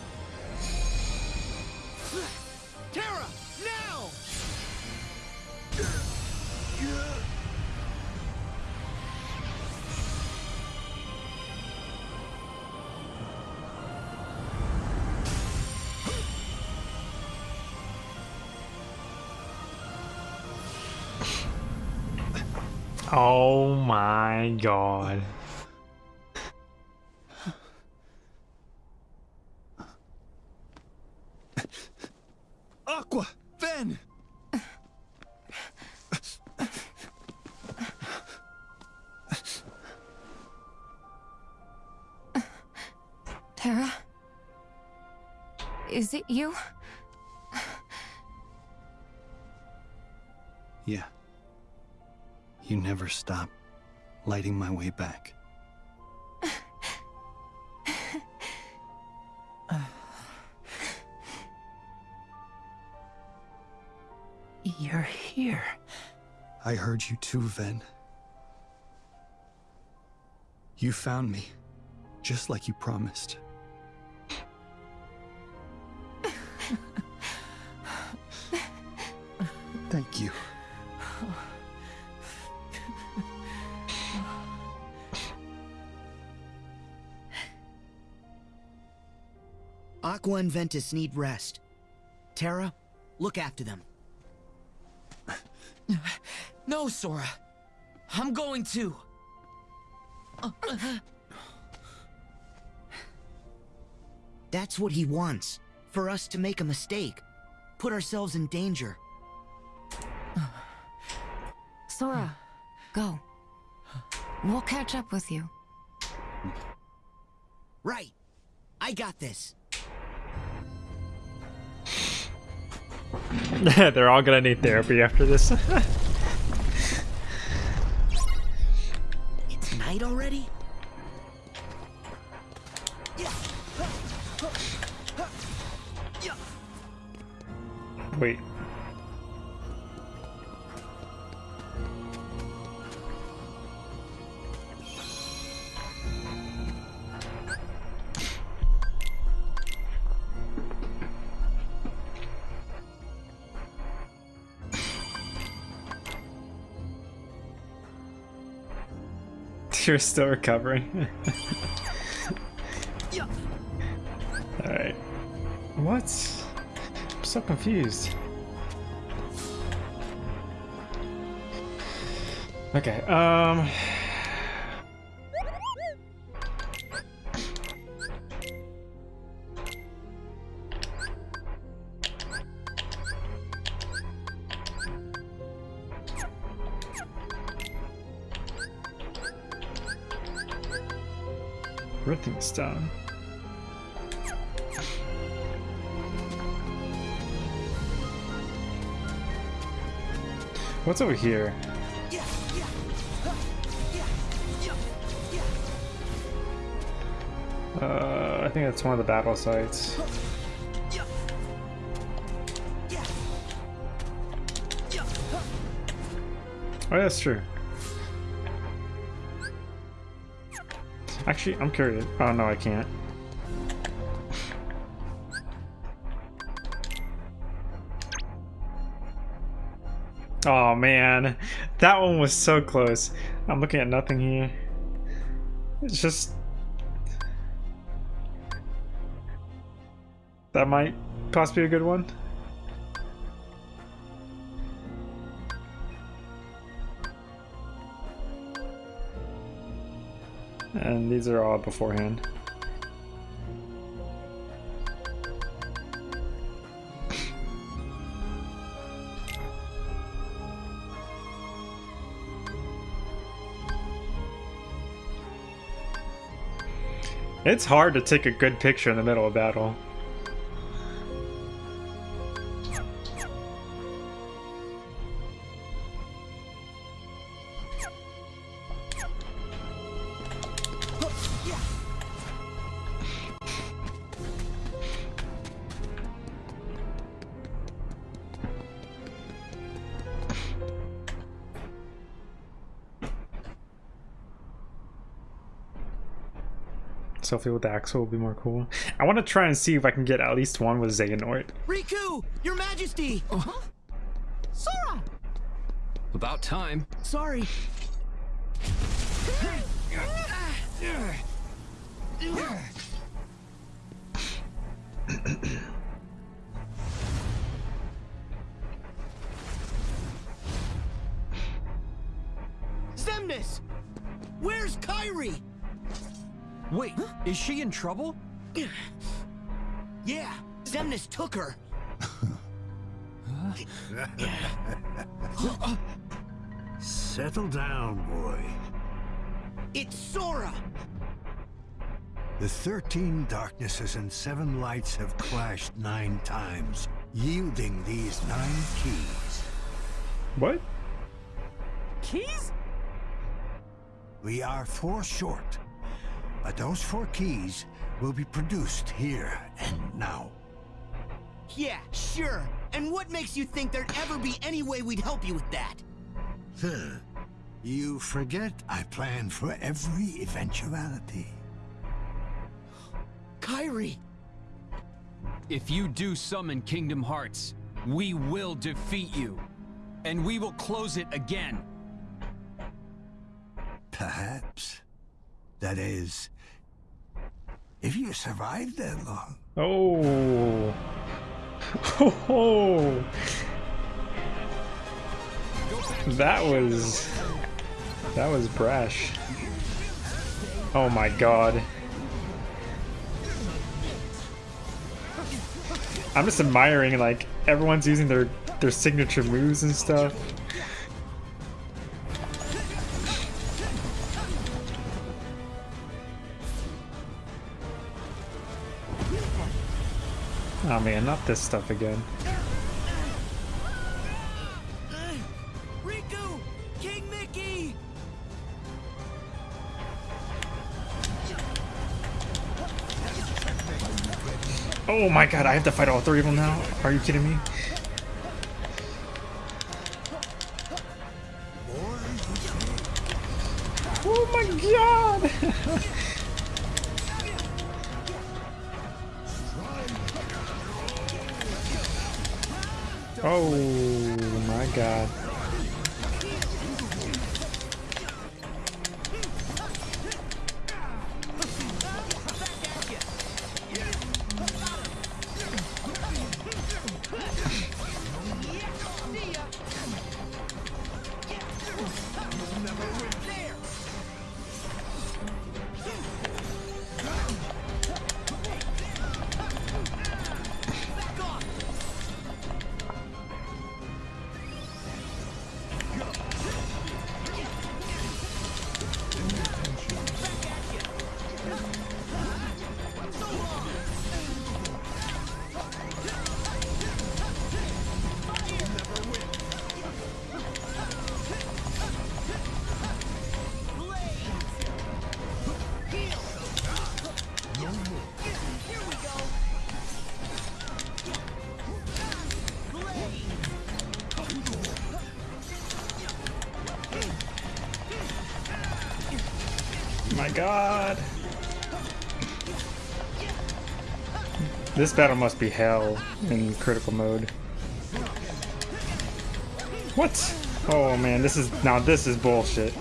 Oh my god. Aqua! Ven! Terra? Is it you? You never stop lighting my way back. You're here. I heard you too, Ven. You found me, just like you promised. Thank you. Aqua and Ventus need rest. Terra, look after them. No, Sora. I'm going to. That's what he wants. For us to make a mistake. Put ourselves in danger. Sora, go. We'll catch up with you. Right. I got this. They're all gonna need therapy after this. It's night already? Wait. You're still recovering. Alright. What? I'm so confused. Okay, um... What's over here? Uh, I think that's one of the battle sites. Oh, yeah, that's true. Actually, I'm curious. Oh, no, I can't. Oh, man. That one was so close. I'm looking at nothing here. It's just... That might possibly be a good one. And these are all beforehand. It's hard to take a good picture in the middle of battle. Selfie with Axel will be more cool. I want to try and see if I can get at least one with Xehanort. Riku! Your Majesty! Uh-huh. Sora! About time. Sorry. Is she in trouble? Yeah, Xemnas took her. Settle down, boy. It's Sora! The thirteen darknesses and seven lights have clashed nine times, yielding these nine keys. What? Keys? We are four short, but those four keys will be produced here and now. Yeah, sure. And what makes you think there'd ever be any way we'd help you with that? Huh. You forget I plan for every eventuality. Kairi! If you do summon Kingdom Hearts, we will defeat you. And we will close it again. Perhaps. That is, If you survived that long. Oh. Oh. That was that was brash. Oh my god. I'm just admiring like everyone's using their their signature moves and stuff. Oh man, not this stuff again. Riku! King Mickey! Oh my god, I have to fight all three of them now? Are you kidding me? Oh my god! oh my god. God. This battle must be hell in critical mode. What? Oh man, this is now this is bullshit.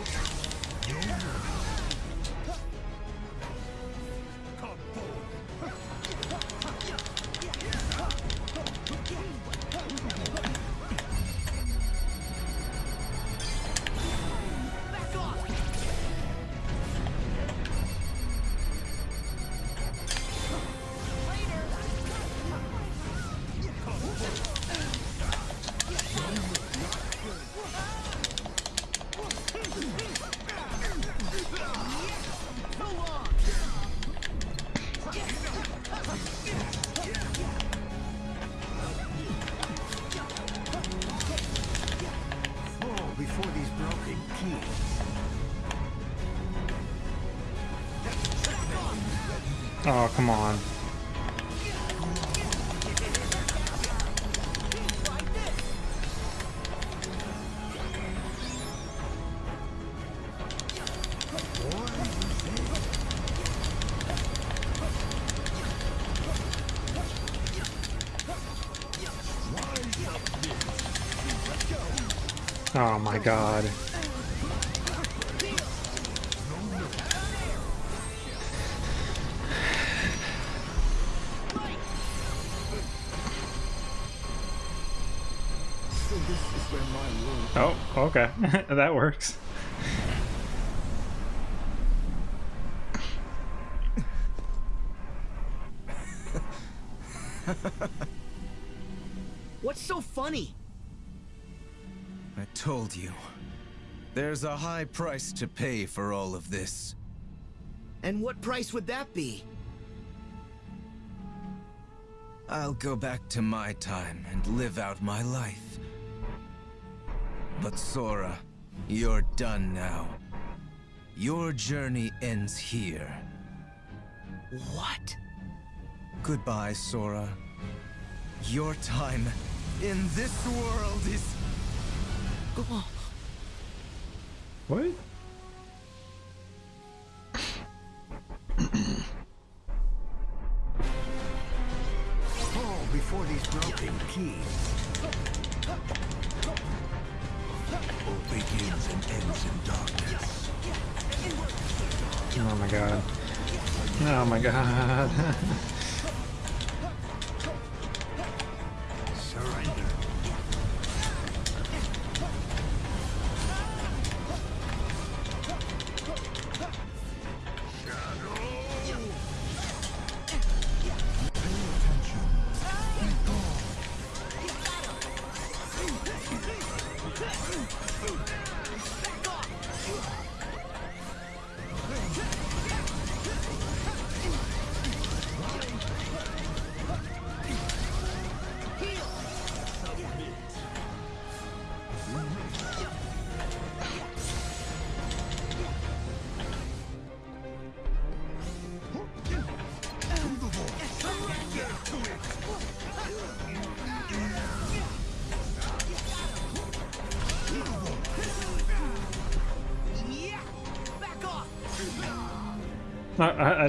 God. There's a high price to pay for all of this. And what price would that be? I'll go back to my time and live out my life. But Sora, you're done now. Your journey ends here. What? Goodbye, Sora. Your time in this world is... What? Fall before these broken keys. All begins and ends in darkness. Oh my god. Oh my god.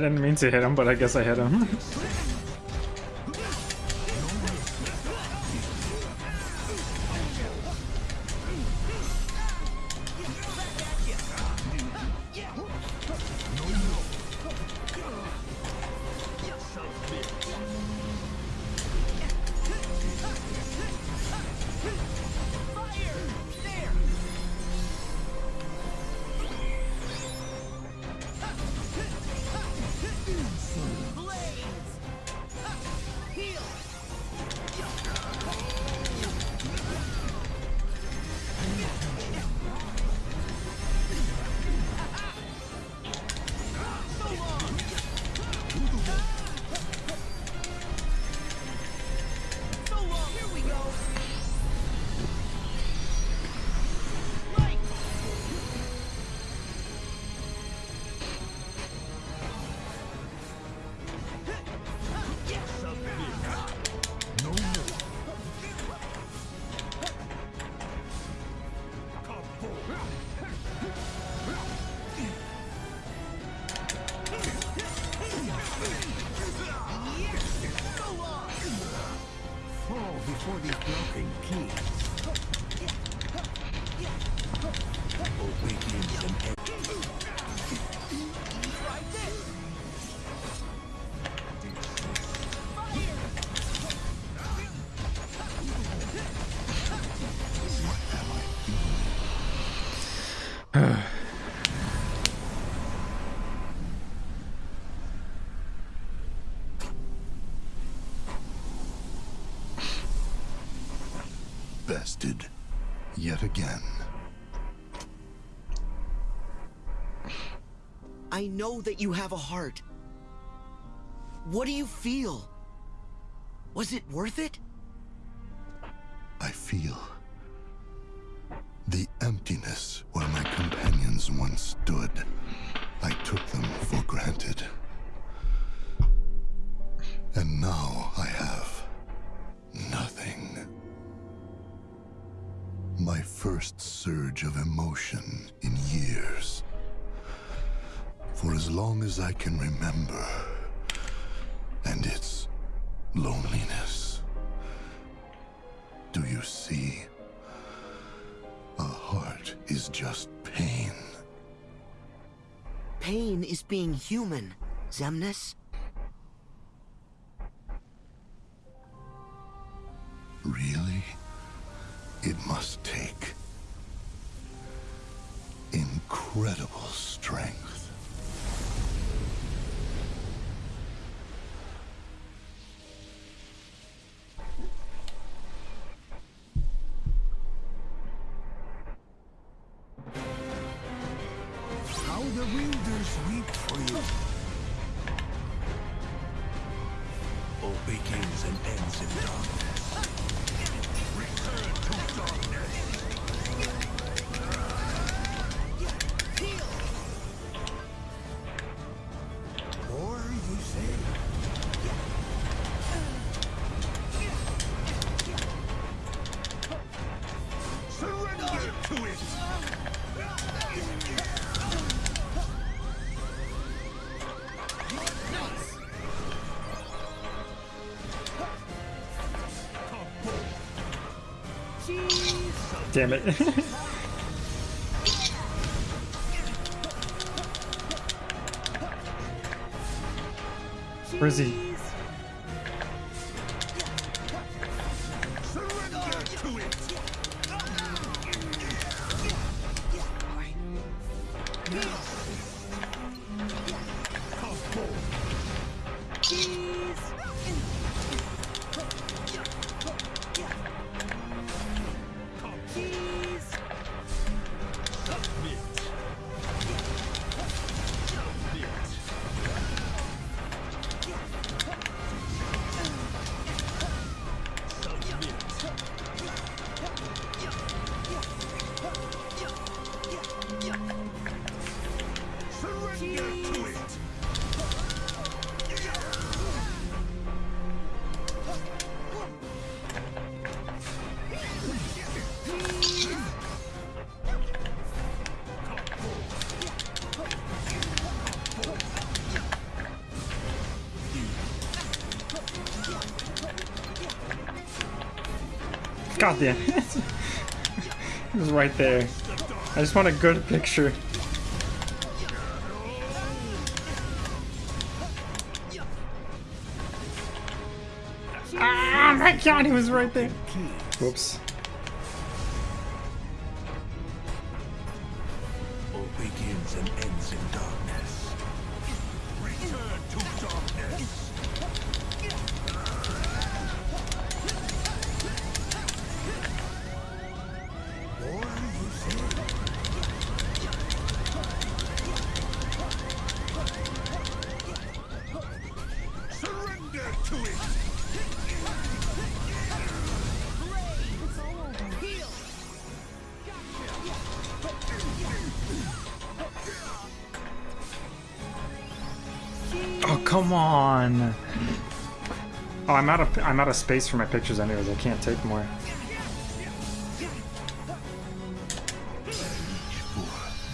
didn't mean to hit him, but I guess I hit him. Know that you have a heart. What do you feel? Was it worth it? As long as I can remember. And it's loneliness. Do you see? A heart is just pain. Pain is being human, Xemnas. Damn it. Where is he? God damn it. it was right there. I just want a good picture. Ah, my god, he was right there. Whoops. Come on. Oh, I'm out of I'm out of space for my pictures anyways. I can't take more.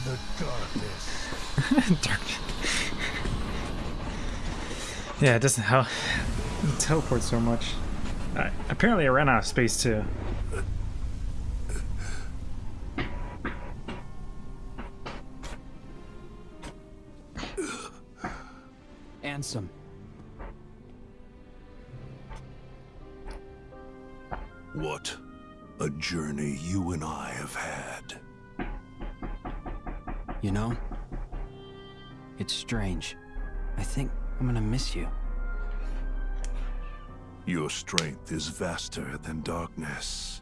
The darkness. Dark. Yeah, it doesn't help. It teleport so much. Uh, apparently, I ran out of space too. Than darkness.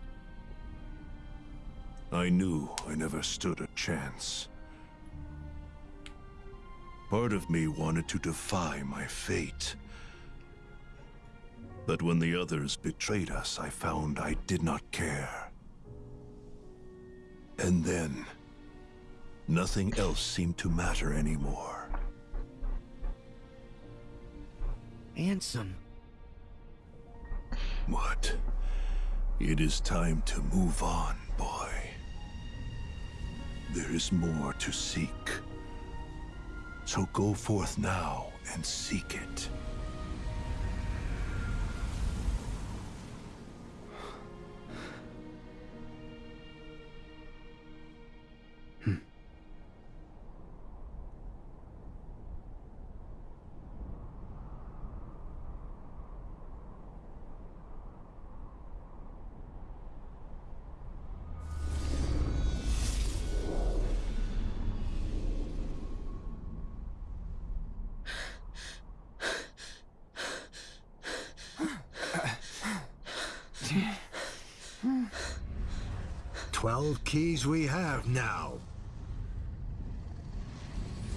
I knew I never stood a chance. Part of me wanted to defy my fate. But when the others betrayed us, I found I did not care. And then, nothing else seemed to matter anymore. Ansem. What? It is time to move on, boy. There is more to seek. So go forth now and seek it. We have now.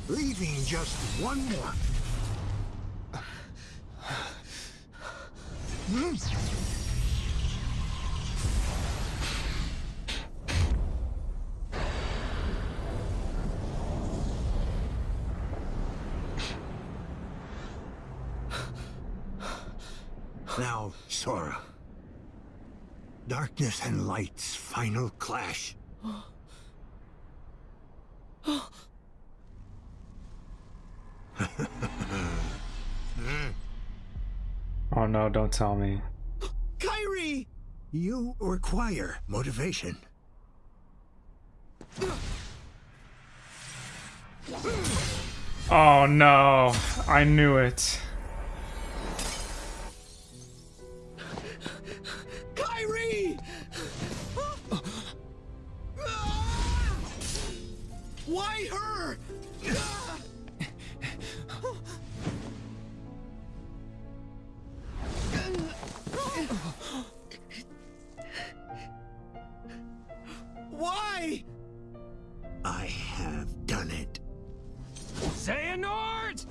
Leaving just one more. Now, Sora. Darkness and light's final clash. Oh no, don't tell me. Kairi! You require motivation. Oh no, I knew it. way! I have done it. Xehanort!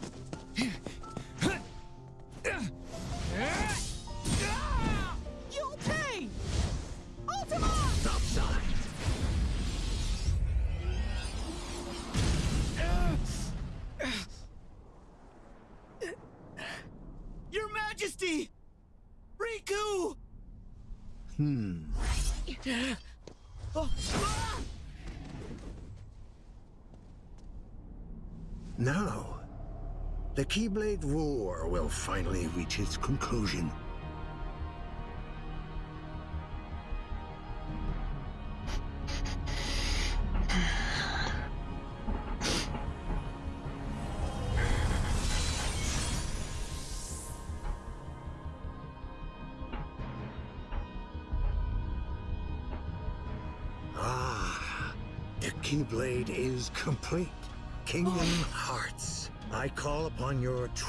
Keyblade War will finally reach its conclusion.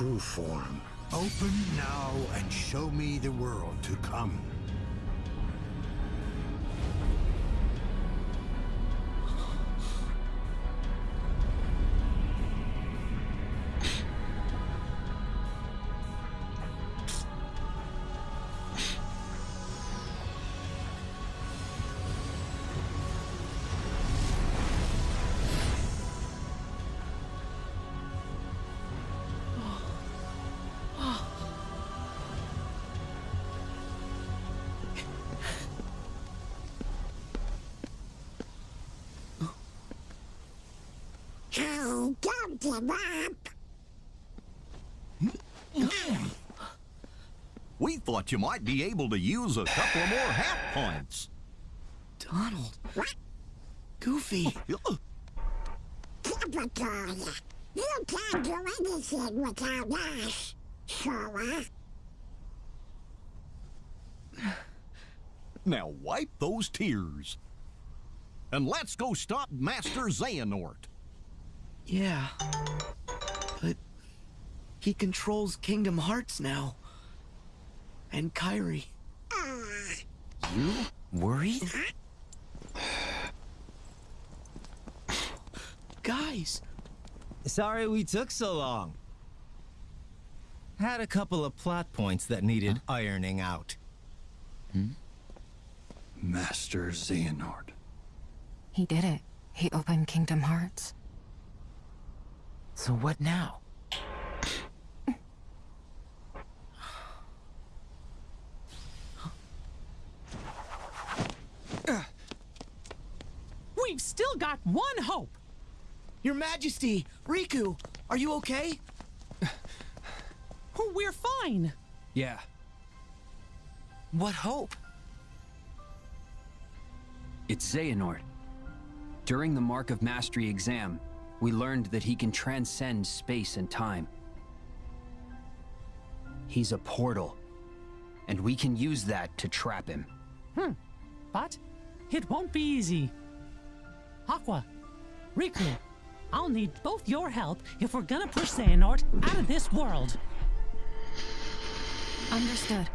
True form. Open now and show me the world to come. We thought you might be able to use a couple of more half points. Donald. Goofy. Typical. You can't do anything without us, Sora. Now wipe those tears. And let's go stop Master Xehanort. Yeah. But he controls Kingdom Hearts now. And Kairi. You worried? Guys, Sorry we took so long. Had a couple of plot points that needed ironing out. Hmm? Master Xehanort. He did it. He opened Kingdom Hearts. So what now? We've still got one hope. Your Majesty, Riku, are you okay? Oh, we're fine. Yeah. What hope? It's Xehanort. During the Mark of Mastery exam, we learned that he can transcend space and time. He's a portal, and we can use that to trap him. Hmm. But it won't be easy. Aqua, Riku, I'll need both your help if we're gonna push Xehanort out of this world. Understood.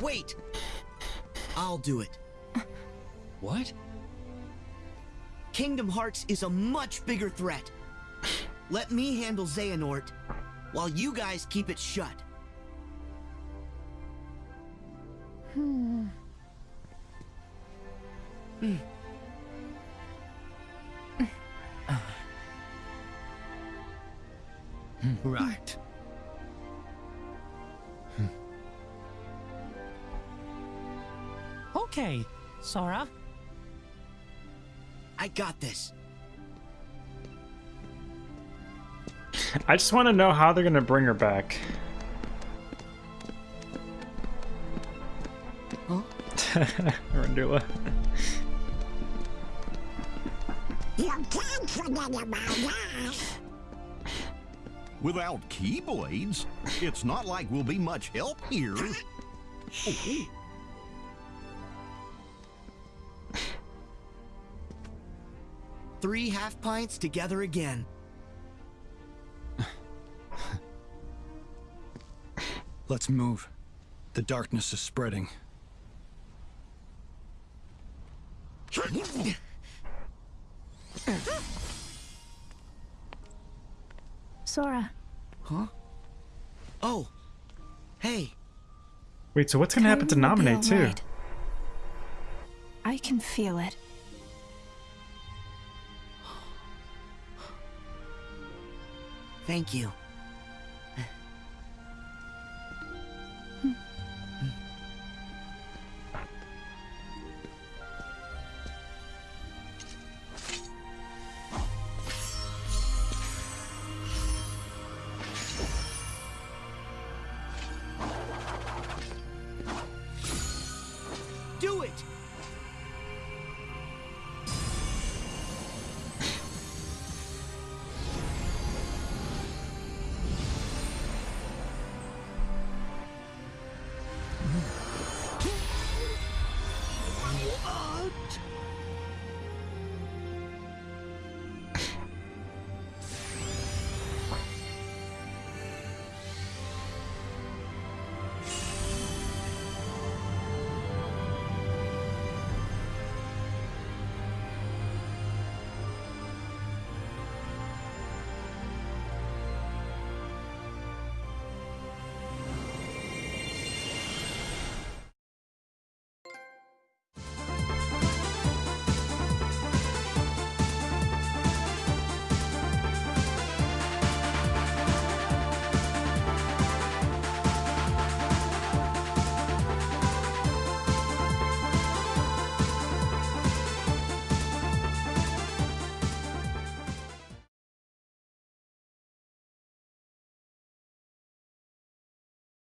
Wait! I'll do it. What? Kingdom Hearts is a much bigger threat. Let me handle Xehanort, while you guys keep it shut. Hmm. Hmm. Right. Okay, Sora. I got this. I just want to know how they're gonna bring her back. Huh? Randula. You can't forget about us. Without Keyblades, it's not like we'll be much help here. Oh, Three half pints together again. Let's move. The darkness is spreading. Sora. Huh? Oh. Hey. Wait, so what's gonna happen to Kairi nominate too? alright. I can feel it. Thank you.